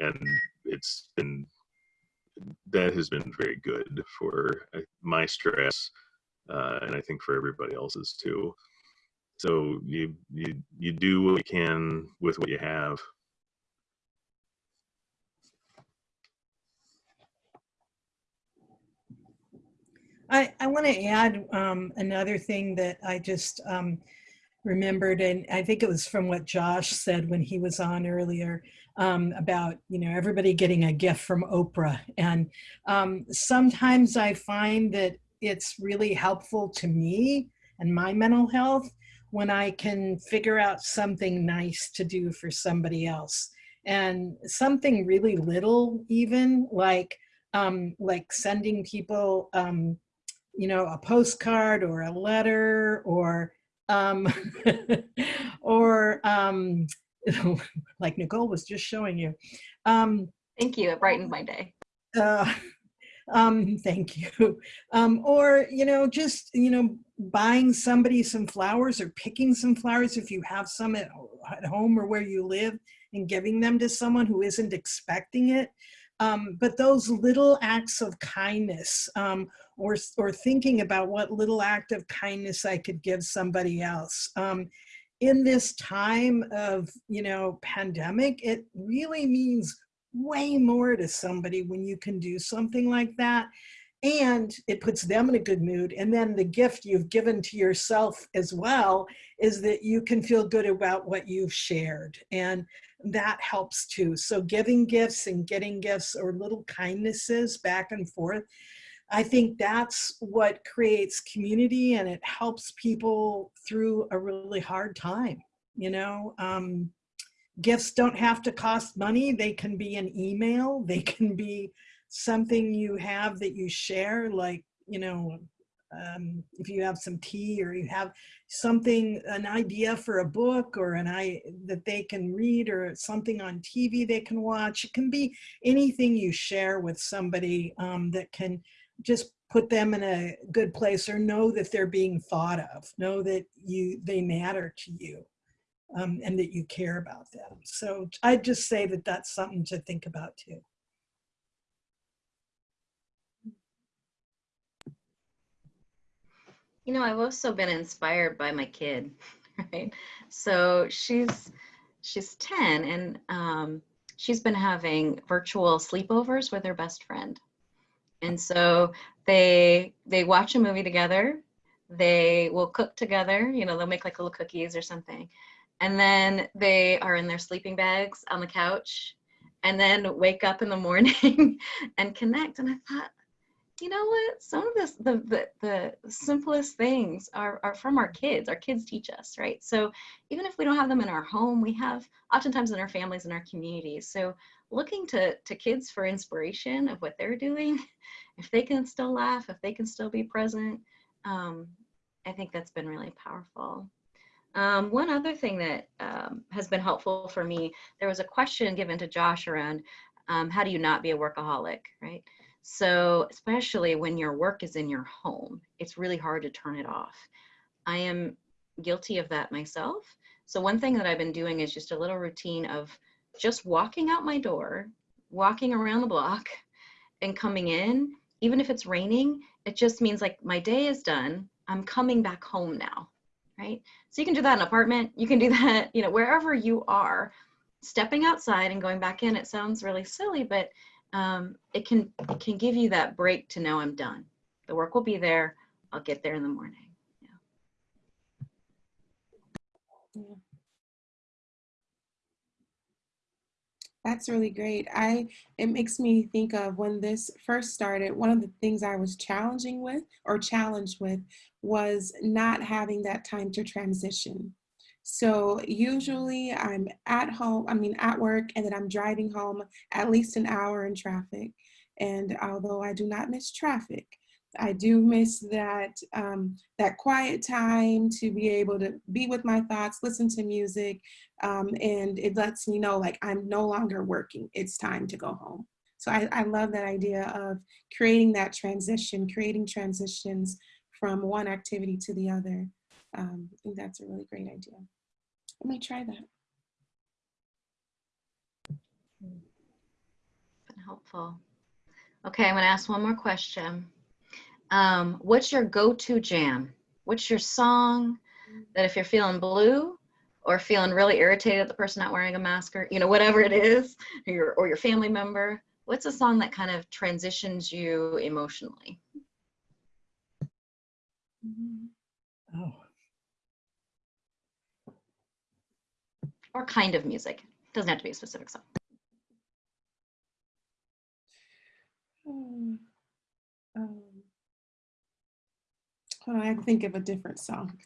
and it's been that has been very good for uh, my stress uh, and I think for everybody else's too. So you you you do what you can with what you have. I, I want to add um, another thing that I just um, remembered, and I think it was from what Josh said when he was on earlier um, about, you know, everybody getting a gift from Oprah. And um, sometimes I find that it's really helpful to me and my mental health when I can figure out something nice to do for somebody else. And something really little even like, um, like sending people, um, you know, a postcard or a letter or, um, or um, like Nicole was just showing you. Um, Thank you. It brightened my day. Uh, um, thank you. Um, or, you know, just, you know, buying somebody some flowers or picking some flowers if you have some at, at home or where you live and giving them to someone who isn't expecting it. Um, but those little acts of kindness um, or, or thinking about what little act of kindness I could give somebody else. Um, in this time of, you know, pandemic, it really means way more to somebody when you can do something like that. And it puts them in a good mood. And then the gift you've given to yourself as well is that you can feel good about what you've shared. And that helps too. So giving gifts and getting gifts or little kindnesses back and forth i think that's what creates community and it helps people through a really hard time you know? Um, gifts don't have to cost money. They can be an email. They can be something you have that you share, like, you know, um, if you have some tea or you have something, an idea for a book or an I that they can read or something on TV they can watch. It can be anything you share with somebody um, that can just put them in a good place or know that they're being thought of, know that you they matter to you um, and that you care about them. So I'd just say that that's something to think about too. You know, I've also been inspired by my kid, right? So she's she's 10 and um, she's been having virtual sleepovers with her best friend. And so they they watch a movie together. They will cook together, you know, they'll make like little cookies or something. And then they are in their sleeping bags on the couch and then wake up in the morning and connect. And I thought, you know what? Some of this, the, the, the simplest things are, are from our kids. Our kids teach us, right? So even if we don't have them in our home, we have oftentimes in our families and our communities. So looking to, to kids for inspiration of what they're doing, if they can still laugh, if they can still be present, um, I think that's been really powerful. Um, one other thing that um, has been helpful for me, there was a question given to Josh around um, how do you not be a workaholic, right? So especially when your work is in your home, it's really hard to turn it off. I am guilty of that myself. So one thing that I've been doing is just a little routine of just walking out my door, walking around the block and coming in, even if it's raining, it just means like my day is done. I'm coming back home now, right? So you can do that in an apartment. You can do that, you know, wherever you are. Stepping outside and going back in, it sounds really silly, but um, it can it can give you that break to know I'm done. The work will be there. I'll get there in the morning. That's really great. I it makes me think of when this first started, one of the things I was challenging with or challenged with was not having that time to transition. So usually I'm at home, I mean at work, and then I'm driving home at least an hour in traffic. And although I do not miss traffic, I do miss that um, that quiet time to be able to be with my thoughts, listen to music, um, and it lets me know like I'm no longer working. It's time to go home. So I, I love that idea of creating that transition, creating transitions from one activity to the other. Um, I think that's a really great idea. I may try that. Been helpful. Okay, I'm gonna ask one more question. Um, what's your go-to jam? What's your song that if you're feeling blue or feeling really irritated at the person not wearing a mask or, you know, whatever it is, or your, or your family member, what's a song that kind of transitions you emotionally? Oh, Or kind of music? Doesn't have to be a specific song. Hmm. Um, I think of a different song.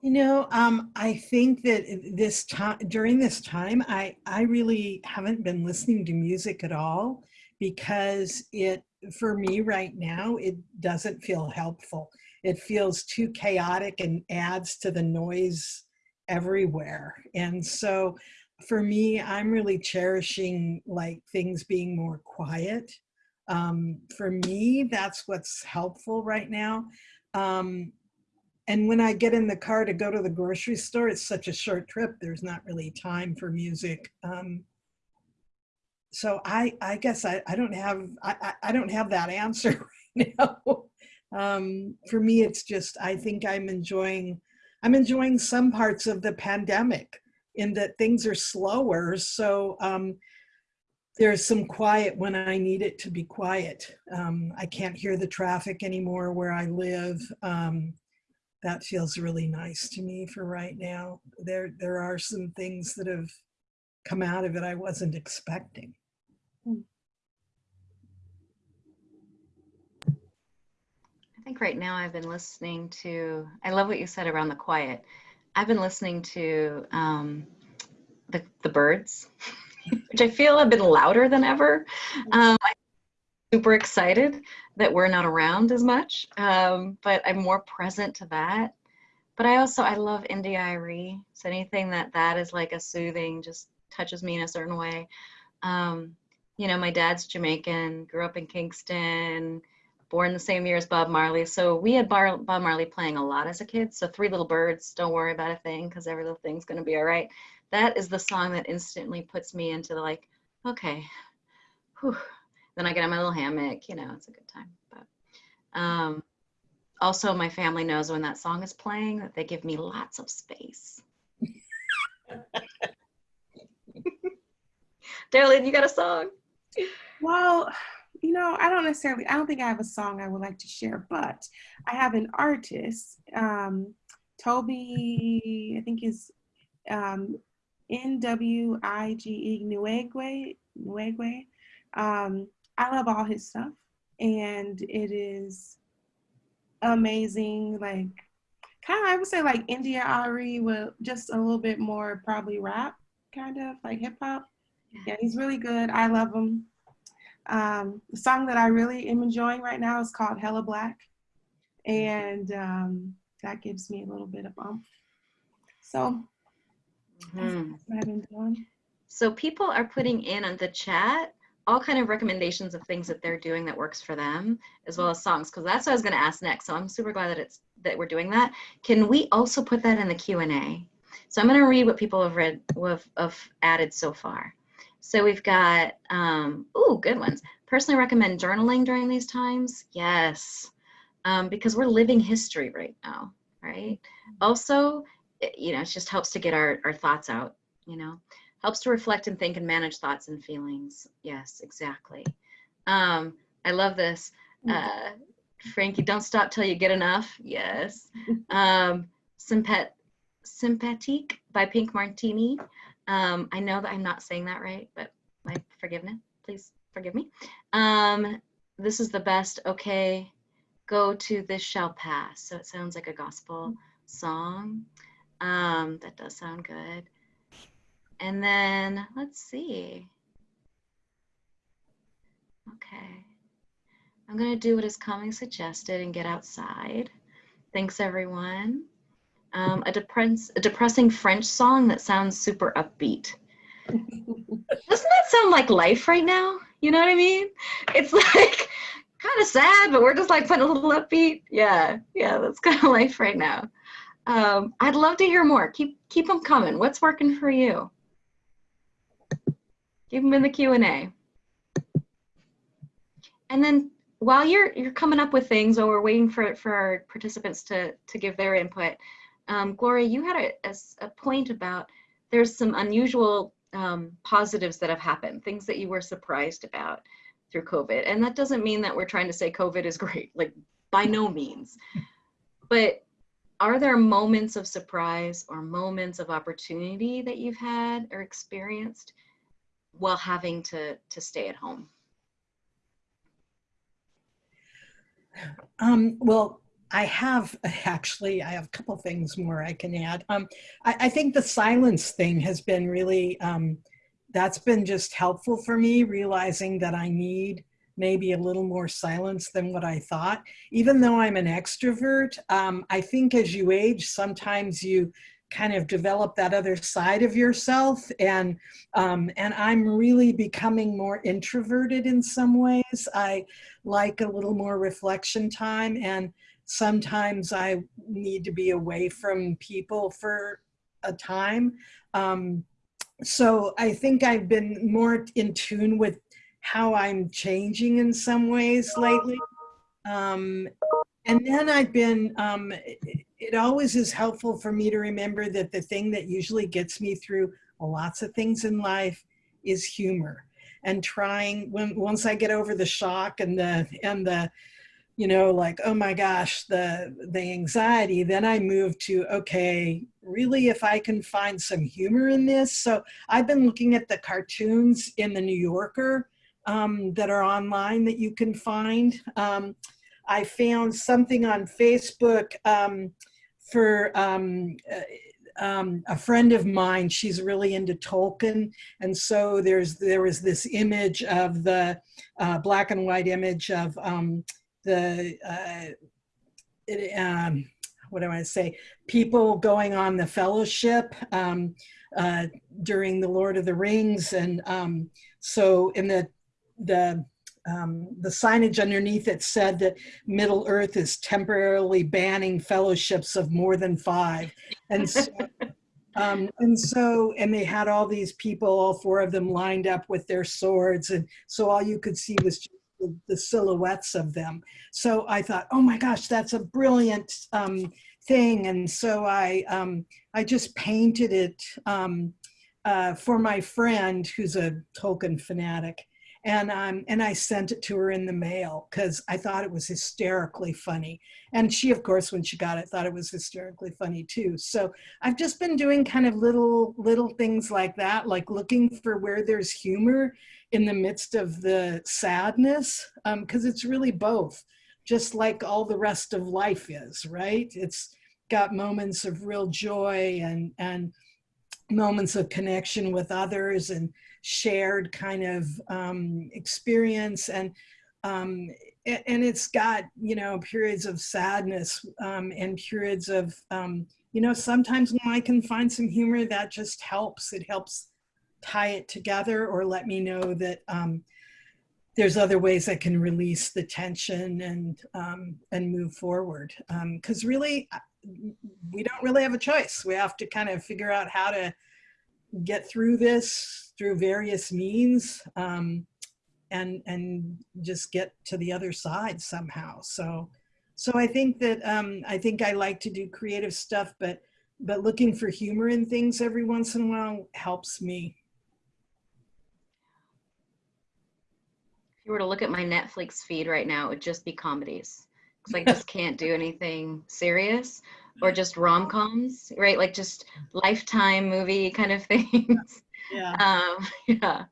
You know, um, I think that this time during this time, I I really haven't been listening to music at all because it for me right now it doesn't feel helpful. It feels too chaotic and adds to the noise everywhere. And so for me, I'm really cherishing like things being more quiet. Um, for me, that's what's helpful right now. Um, and when I get in the car to go to the grocery store, it's such a short trip. There's not really time for music. Um, so I, I guess I, I don't have, I, I don't have that answer right now. Um, for me, it's just, I think I'm enjoying, I'm enjoying some parts of the pandemic in that things are slower. So um, there's some quiet when I need it to be quiet. Um, I can't hear the traffic anymore where I live. Um, that feels really nice to me for right now. There, there are some things that have come out of it I wasn't expecting. I think right now I've been listening to, I love what you said around the quiet. I've been listening to um, the, the birds, which I feel have been louder than ever. Um, I super excited that we're not around as much, um, but I'm more present to that. But I also, I love India.Arie. So anything that that is like a soothing, just touches me in a certain way. Um, you know, my dad's Jamaican, grew up in Kingston, born the same year as Bob Marley. So we had Bar- Bob Marley playing a lot as a kid. So Three Little Birds, Don't Worry About a Thing, because every little thing's going to be all right. That is the song that instantly puts me into the like, okay, whew. then I get on my little hammock, you know, it's a good time. But um, also, my family knows when that song is playing that they give me lots of space. Darlene, you got a song? Well, you know, I don't necessarily, I don't think I have a song I would like to share, but I have an artist, um, Toby, I think is um, N-W-I-G-E, Nwigwe, Nwigwe. Um, I love all his stuff and it is amazing. Like, kind of, I would say like India.Arie with just a little bit more probably rap, kind of like hip hop. Yeah, he's really good. I love him. Um, the song that I really am enjoying right now is called Hella Black. And um, that gives me a little bit of umph. So that's what I've been doing. So people are putting in on the chat all kind of recommendations of things that they're doing that works for them, as well as songs, because that's what I was going to ask next. So I'm super glad that it's that we're doing that. Can we also put that in the Q and A? So I'm going to read what people have read have, have added so far. So we've got um, ooh good ones. Personally recommend journaling during these times. Yes, um, because we're living history right now, right? Also, it, you know, it just helps to get our our thoughts out. You know helps to reflect and think and manage thoughts and feelings. Yes, exactly. Um, I love this. Uh, Frankie, don't stop till you get enough. Yes. Um, Sympet Sympathetique by Pink Martini. Um, I know that I'm not saying that right, but my forgiveness, please forgive me. Um, this is the best. Okay, go to this shall pass. So it sounds like a gospel song. Um, that does sound good. And then let's see. Okay. I'm going to do what is coming suggested and get outside. Thanks, everyone. Um, a, depress- a depressing French song that sounds super upbeat. Doesn't that sound like life right now? You know what I mean? It's like kind of sad, but we're just like putting a little upbeat. Yeah, yeah, that's kind of life right now. Um, I'd love to hear more. Keep keep them coming. What's working for you? Keep them in the Q and A. And then while you're you're coming up with things, or we're waiting for for our participants to to give their input, um, Gloria, you had a, a, a point about there's some unusual um, positives that have happened, things that you were surprised about through COVID, and that doesn't mean that we're trying to say COVID is great, like by no means, but are there moments of surprise or moments of opportunity that you've had or experienced while having to to stay at home? Um, well, I have actually, I have a couple things more I can add. Um, I, I think the silence thing has been really, um, that's been just helpful for me, realizing that I need maybe a little more silence than what I thought. Even though I'm an extrovert, um, I think as you age, sometimes you kind of develop that other side of yourself and um, and I'm really becoming more introverted in some ways. I like a little more reflection time and sometimes I need to be away from people for a time. Um, so I think I've been more in tune with how I'm changing in some ways lately. Um, and then I've been, um, it, it always is helpful for me to remember that the thing that usually gets me through lots of things in life is humor and trying when once I get over the shock and the and the you know like oh my gosh the the anxiety then I move to okay really if I can find some humor in this so I've been looking at the cartoons in the New Yorker um, that are online that you can find um, I found something on Facebook um, for um, uh, um, a friend of mine, she's really into Tolkien. And so there's, there was this image of the uh, black and white image of um, the, uh, it, what do I want to say? People going on the fellowship uh, during the Lord of the Rings. And um, so in the, the, um, the signage underneath it said that Middle Earth is temporarily banning fellowships of more than five. And so, um, and so, and they had all these people, all four of them lined up with their swords. And so all you could see was just the, the silhouettes of them. So I thought, oh my gosh, that's a brilliant um, thing. And so I, um, I just painted it um, uh, for my friend who's a Tolkien fanatic. And, um, and I sent it to her in the mail because I thought it was hysterically funny. And she, of course, when she got it, thought it was hysterically funny too. So I've just been doing kind of little, little things like that, like looking for where there's humor in the midst of the sadness, because um, it's really both, just like all the rest of life is, right? It's got moments of real joy and, and moments of connection with others and shared kind of um, experience and um, and it's got you know periods of sadness um, and periods of um, you know sometimes when I can find some humor that just helps it helps tie it together or let me know that um, there's other ways I can release the tension and um, and move forward because really we don't really have a choice. We have to kind of figure out how to get through this through various means um, and and just get to the other side somehow. So so I think that um, I think I like to do creative stuff, but but looking for humor in things every once in a while helps me. If you were to look at my Netflix feed right now, it would just be comedies because I just can't do anything serious or just rom-coms, right? Like just lifetime movie kind of things. Yeah. Um, yeah.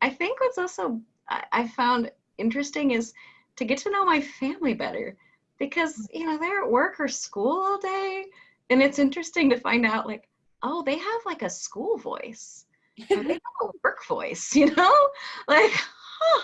I think what's also I, I found interesting is to get to know my family better because you know they're at work or school all day and it's interesting to find out like oh they have like a school voice they have a work voice you know like huh,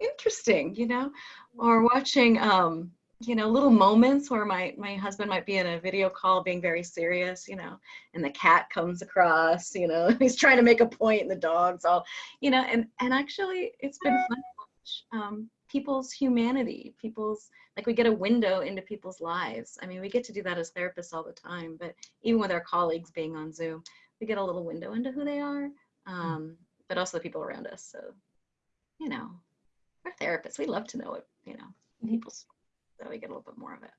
interesting you know or watching um you know little moments where my my husband might be in a video call being very serious you know and the cat comes across you know he's trying to make a point and the dog's all you know and and actually it's been fun to watch um, people's humanity people's like we get a window into people's lives. I mean we get to do that as therapists all the time but even with our colleagues being on zoom we get a little window into who they are um, but also the people around us. So you know we're therapists. We love to know what you know people's so we get a little bit more of it.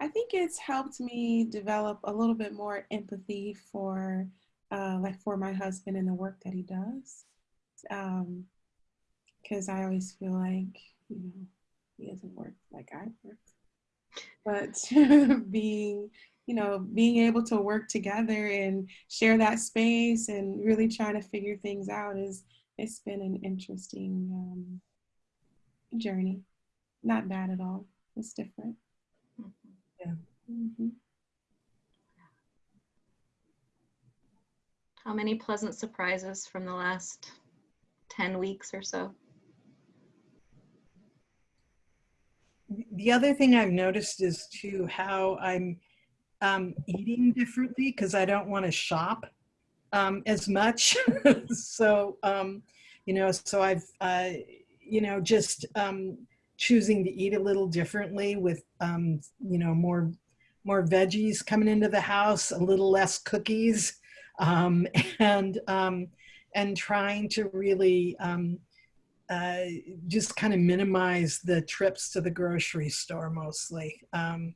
I think it's helped me develop a little bit more empathy for, uh, like, for my husband and the work that he does. Because um, I always feel like, you know, he doesn't work like I work. But being you know, being able to work together and share that space and really trying to figure things out is, it's been an interesting um, journey. Not bad at all. It's different. Yeah. Mm -hmm. How many pleasant surprises from the last 10 weeks or so? The other thing I've noticed is too how I'm um, eating differently because I don't want to shop um, as much. so, um, you know, so I've, uh, you know, just um, choosing to eat a little differently with, um, you know, more, more veggies coming into the house, a little less cookies, um, and, and trying to really uh, just kind of minimize the trips to the grocery store mostly. Um,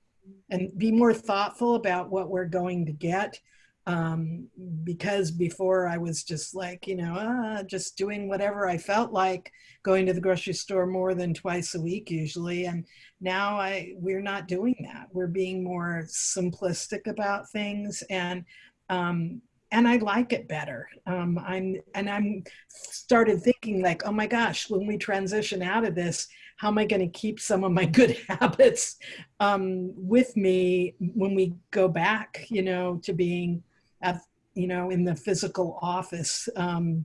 and be more thoughtful about what we're going to get. Um, because before I was just like, you know, uh, just doing whatever I felt like, going to the grocery store more than twice a week usually. And now I we're not doing that. We're being more simplistic about things and um, and I like it better. Um, I'm and I'm started thinking like, oh my gosh, when we transition out of this, how am I going to keep some of my good habits um, with me when we go back, you know, to being at, you know, in the physical office, um,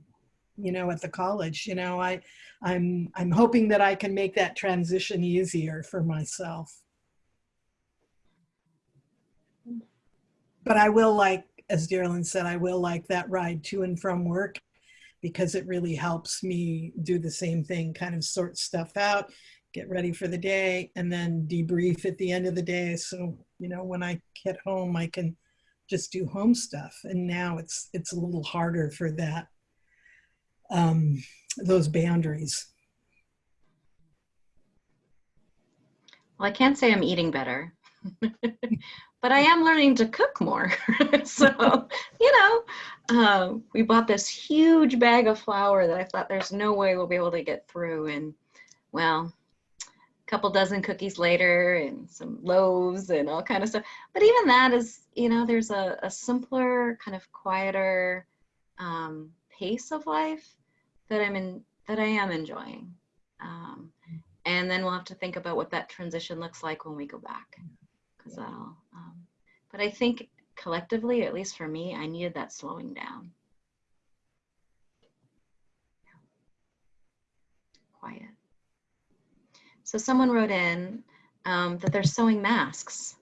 you know, at the college. You know, I, I'm I'm hoping that I can make that transition easier for myself. But I will like, as Darlene said, I will like that ride to and from work because it really helps me do the same thing, kind of sort stuff out, get ready for the day, and then debrief at the end of the day. So, you know, when I get home, I can just do home stuff. And now it's it's a little harder for that, um, those boundaries. Well, I can't say I'm eating better, but I am learning to cook more. so, you know, um, we bought this huge bag of flour that I thought there's no way we'll be able to get through. And well, a couple dozen cookies later and some loaves and all kind of stuff. But even that is, you know, there's a, a simpler, kind of quieter um, pace of life that I'm in, that I am enjoying. Um, and then we'll have to think about what that transition looks like when we go back um, but i think collectively at least for me i needed that slowing down. Quiet. So someone wrote in um, that they're sewing masks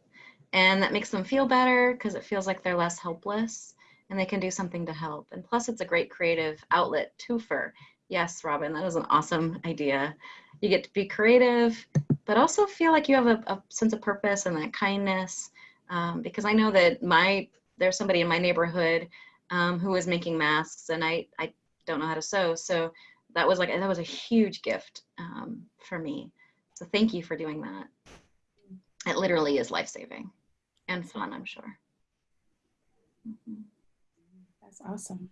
and that makes them feel better because it feels like they're less helpless and they can do something to help. And plus it's a great creative outlet too for yes robin that is an awesome idea you get to be creative but also feel like you have a, a sense of purpose and that kindness. Um, because i know that my there's somebody in my neighborhood um, who is making masks and i i don't know how to sew. So that was like that was a huge gift um, for me. So thank you for doing that. It literally is life-saving and fun i'm sure. That's awesome.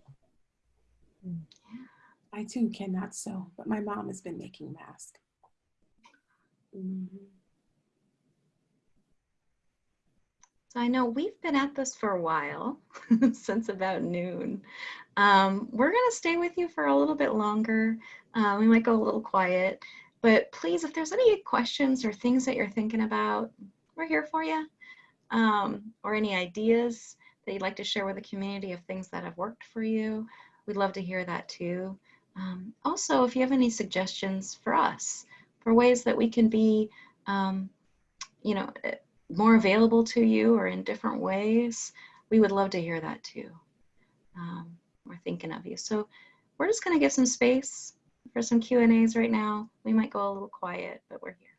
I too cannot sew, but my mom has been making masks. Mhm. So I know we've been at this for a while, since about noon. Um, we're going to stay with you for a little bit longer. Uh, we might go a little quiet, but please, if there's any questions or things that you're thinking about, we're here for you. Um, or any ideas that you'd like to share with the community of things that have worked for you, we'd love to hear that too. Um, also, if you have any suggestions for us, for ways that we can be, um, you know, eh, more available to you or in different ways, we would love to hear that too. Um, we're thinking of you. So we're just going to give some space for some Q and A's right now. We might go a little quiet, but we're here.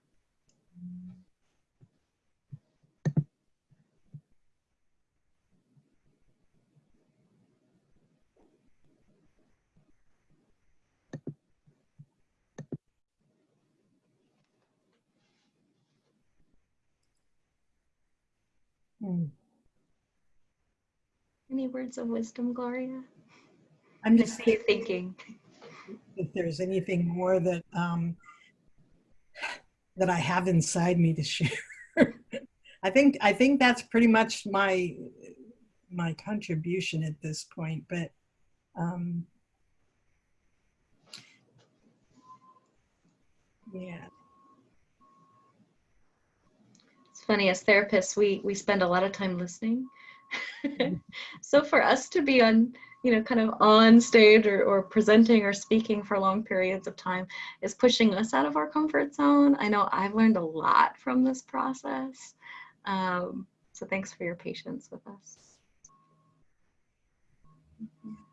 Any words of wisdom, Gloria? I'm just thinking thinking. if there's anything more that um, that I have inside me to share. I think I think that's pretty much my my contribution at this point. But um, yeah, It's funny, as therapists, we we spend a lot of time listening. so for us to be on, you know, kind of on stage or, or presenting or speaking for long periods of time is pushing us out of our comfort zone. I know I've learned a lot from this process. Um, so thanks for your patience with us.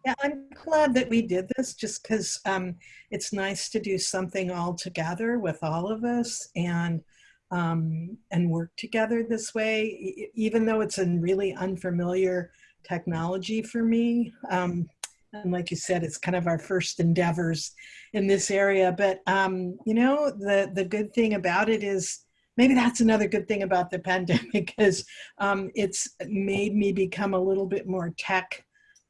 yeah, I'm glad that we did this just because um, it's nice to do something all together with all of us and um, and work together this way, even though it's a really unfamiliar technology for me. Um, and like you said, it's kind of our first endeavors in this area. But um, you know, the the good thing about it is maybe that's another good thing about the pandemic is um, it's made me become a little bit more tech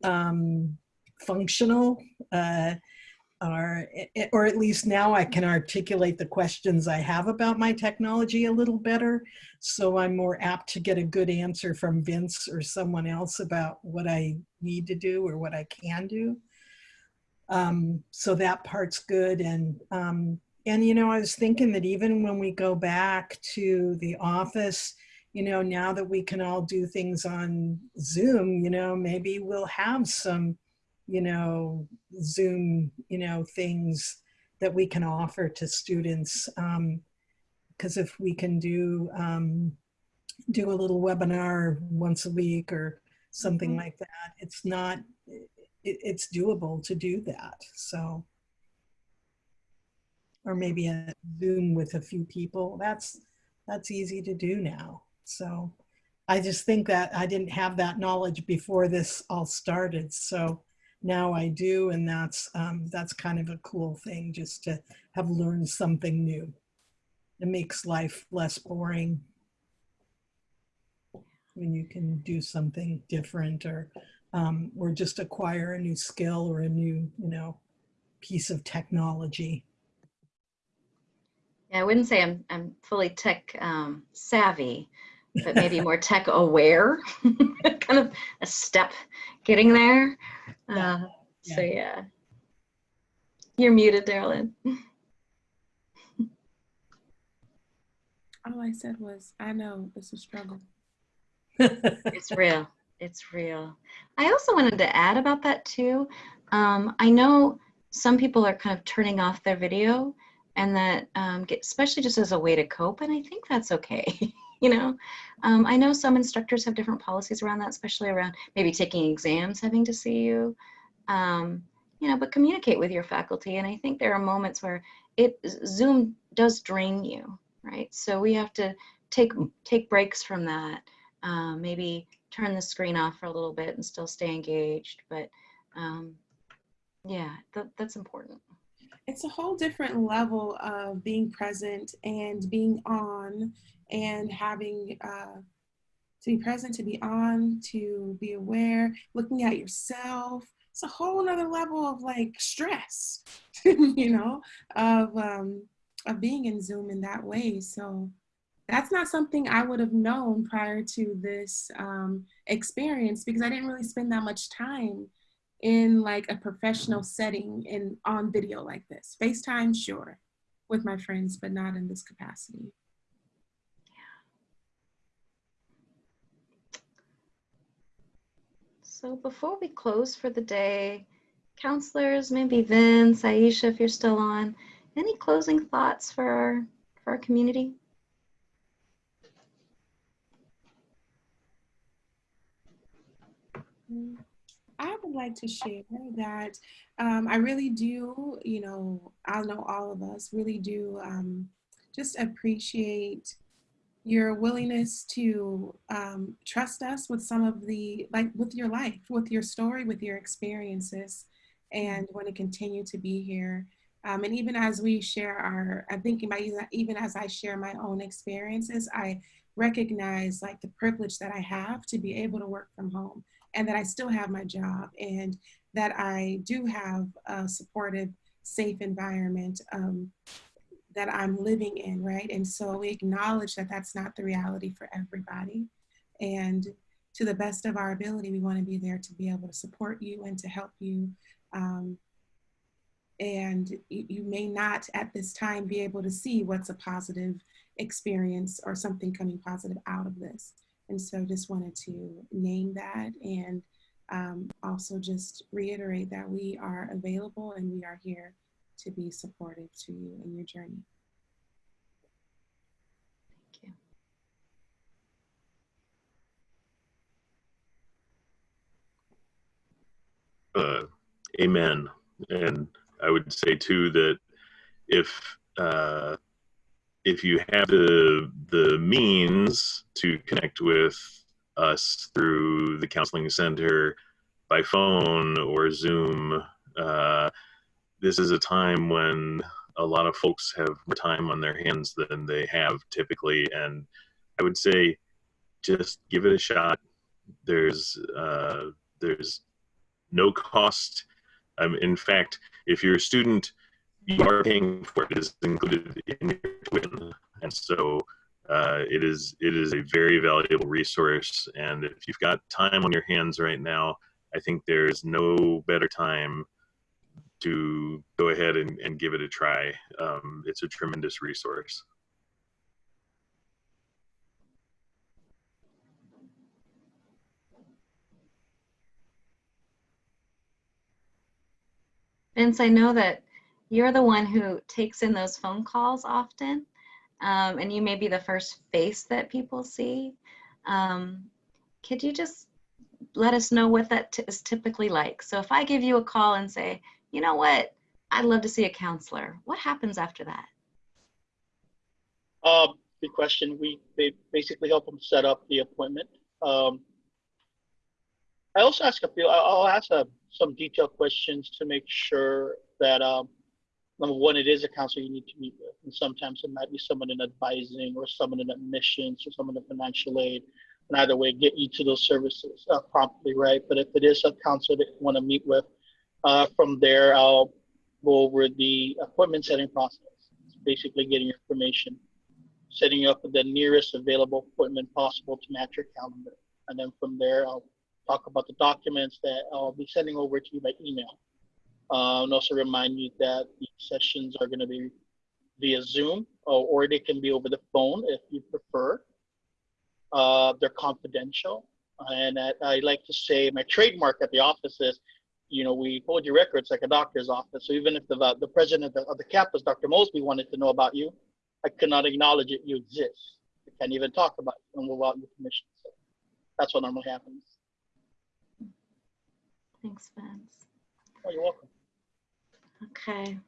um, functional. Uh, are, or at least now I can articulate the questions I have about my technology a little better. So I'm more apt to get a good answer from Vince or someone else about what I need to do or what I can do. Um, so that part's good. And, um, and, you know, I was thinking that even when we go back to the office, you know, now that we can all do things on Zoom, you know, maybe we'll have some, you know, Zoom, you know, things that we can offer to students. Because if we can do um, do a little webinar once a week or something Mhm. like that, it's not, it, it's doable to do that. So, or maybe a Zoom with a few people. That's that's easy to do now. So, I just think that I didn't have that knowledge before this all started. So now I do, and that's um, that's kind of a cool thing just to have learned something new. It makes life less boring when you can do something different or um, or just acquire a new skill or a new you know piece of technology. Yeah, I wouldn't say I'm I'm fully tech um, savvy, but maybe more tech aware. kind of a step getting there. Yeah. Uh, So yeah, you're muted, Darlene. All I said was, I know it's a struggle. It's real. It's real. I also wanted to add about that too. Um, I know some people are kind of turning off their video and that um, get, especially just as a way to cope. And I think that's okay. you know, um, I know some instructors have different policies around that, especially around maybe taking exams, having to see you. Um, you know, but communicate with your faculty. And I think there are moments where it Zoom does drain you, right? So we have to take take breaks from that. Um, maybe turn the screen off for a little bit and still stay engaged. But um, yeah, that, that's important. It's a whole different level of being present and being on and having uh, to be present, to be on, to be aware, looking at yourself. It's a whole nother level of like stress, you know, of um, of being in Zoom in that way. So that's not something I would have known prior to this um, experience because I didn't really spend that much time in like a professional setting in on video like this. FaceTime, sure, with my friends, but not in this capacity. So before we close for the day, counselors, maybe Vince, Aisha, if you're still on, any closing thoughts for our for our community? Mm. I would like to share that um, I really do, you know, I know all of us really do um, just appreciate your willingness to um, trust us with some of the, like with your life, with your story, with your experiences, and want to continue to be here. Um, and even as we share our, I'm thinking about even- even as I share my own experiences, I recognize like the privilege that I have to be able to work from home and that I still have my job and that I do have a supportive, safe environment um, that I'm living in, right? And so we acknowledge that that's not the reality for everybody. And to the best of our ability, we want to be there to be able to support you and to help you. Um, and you you may not at this time be able to see what's a positive experience or something coming positive out of this. And so just wanted to name that and um, also just reiterate that we are available and we are here to be supportive to you in your journey. Thank you. uh, amen. And I would say too that if uh, if you have the the means to connect with us through the counseling center by phone or Zoom, uh, this is a time when a lot of folks have more time on their hands than they have typically, and I would say just give it a shot. There's uh, there's no cost Um, in fact, if you're a student, you are paying for it. Is included in your tuition, and so uh, it is it is a very valuable resource. And if you've got time on your hands right now, I think there's no better time to go ahead and, and give it a try. Um, it's a tremendous resource. Vince, I know that you're the one who takes in those phone calls often, um, and you may be the first face that people see. Um, could you just let us know what that is typically like? So if I give you a call and say, you know what, I'd love to see a counselor, what happens after that? Um, good question. We they basically help them set up the appointment. Um, I also ask a few. I'll ask uh some detailed questions to make sure that um, number one, it is a counselor you need to meet with, and sometimes it might be someone in advising or someone in admissions or someone in financial aid. And either way, get you to those services uh, promptly, right? But if it is a counselor that you want to meet with, uh, from there, I'll go over the appointment setting process. It's basically getting information setting up the nearest available appointment possible to match your calendar. And then from there, I'll talk about the documents that I'll be sending over to you by email. Uh, and also remind you that the sessions are going to be via Zoom or, or they can be over the phone if you prefer. Uh, they're confidential. And I, I like to say my trademark at the office is, you know, we hold your records like a doctor's office. So even if the, the president of the, of the campus, Dr. Mosby, wanted to know about you, I cannot acknowledge it. You exist. I can't even talk about it and without your permission. So that's what normally happens. Thanks, Vince. Oh, you're welcome. Okay.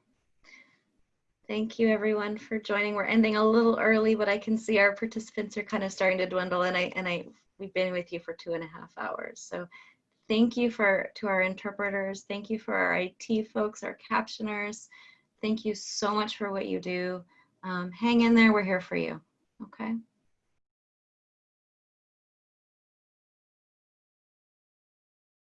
Thank you everyone for joining. We're ending a little early, but I can see our participants are kind of starting to dwindle and I and I we've been with you for two and a half hours. So thank you for to our interpreters. Thank you for our IT folks, our captioners. Thank you so much for what you do. Um, hang in there. We're here for you. Okay.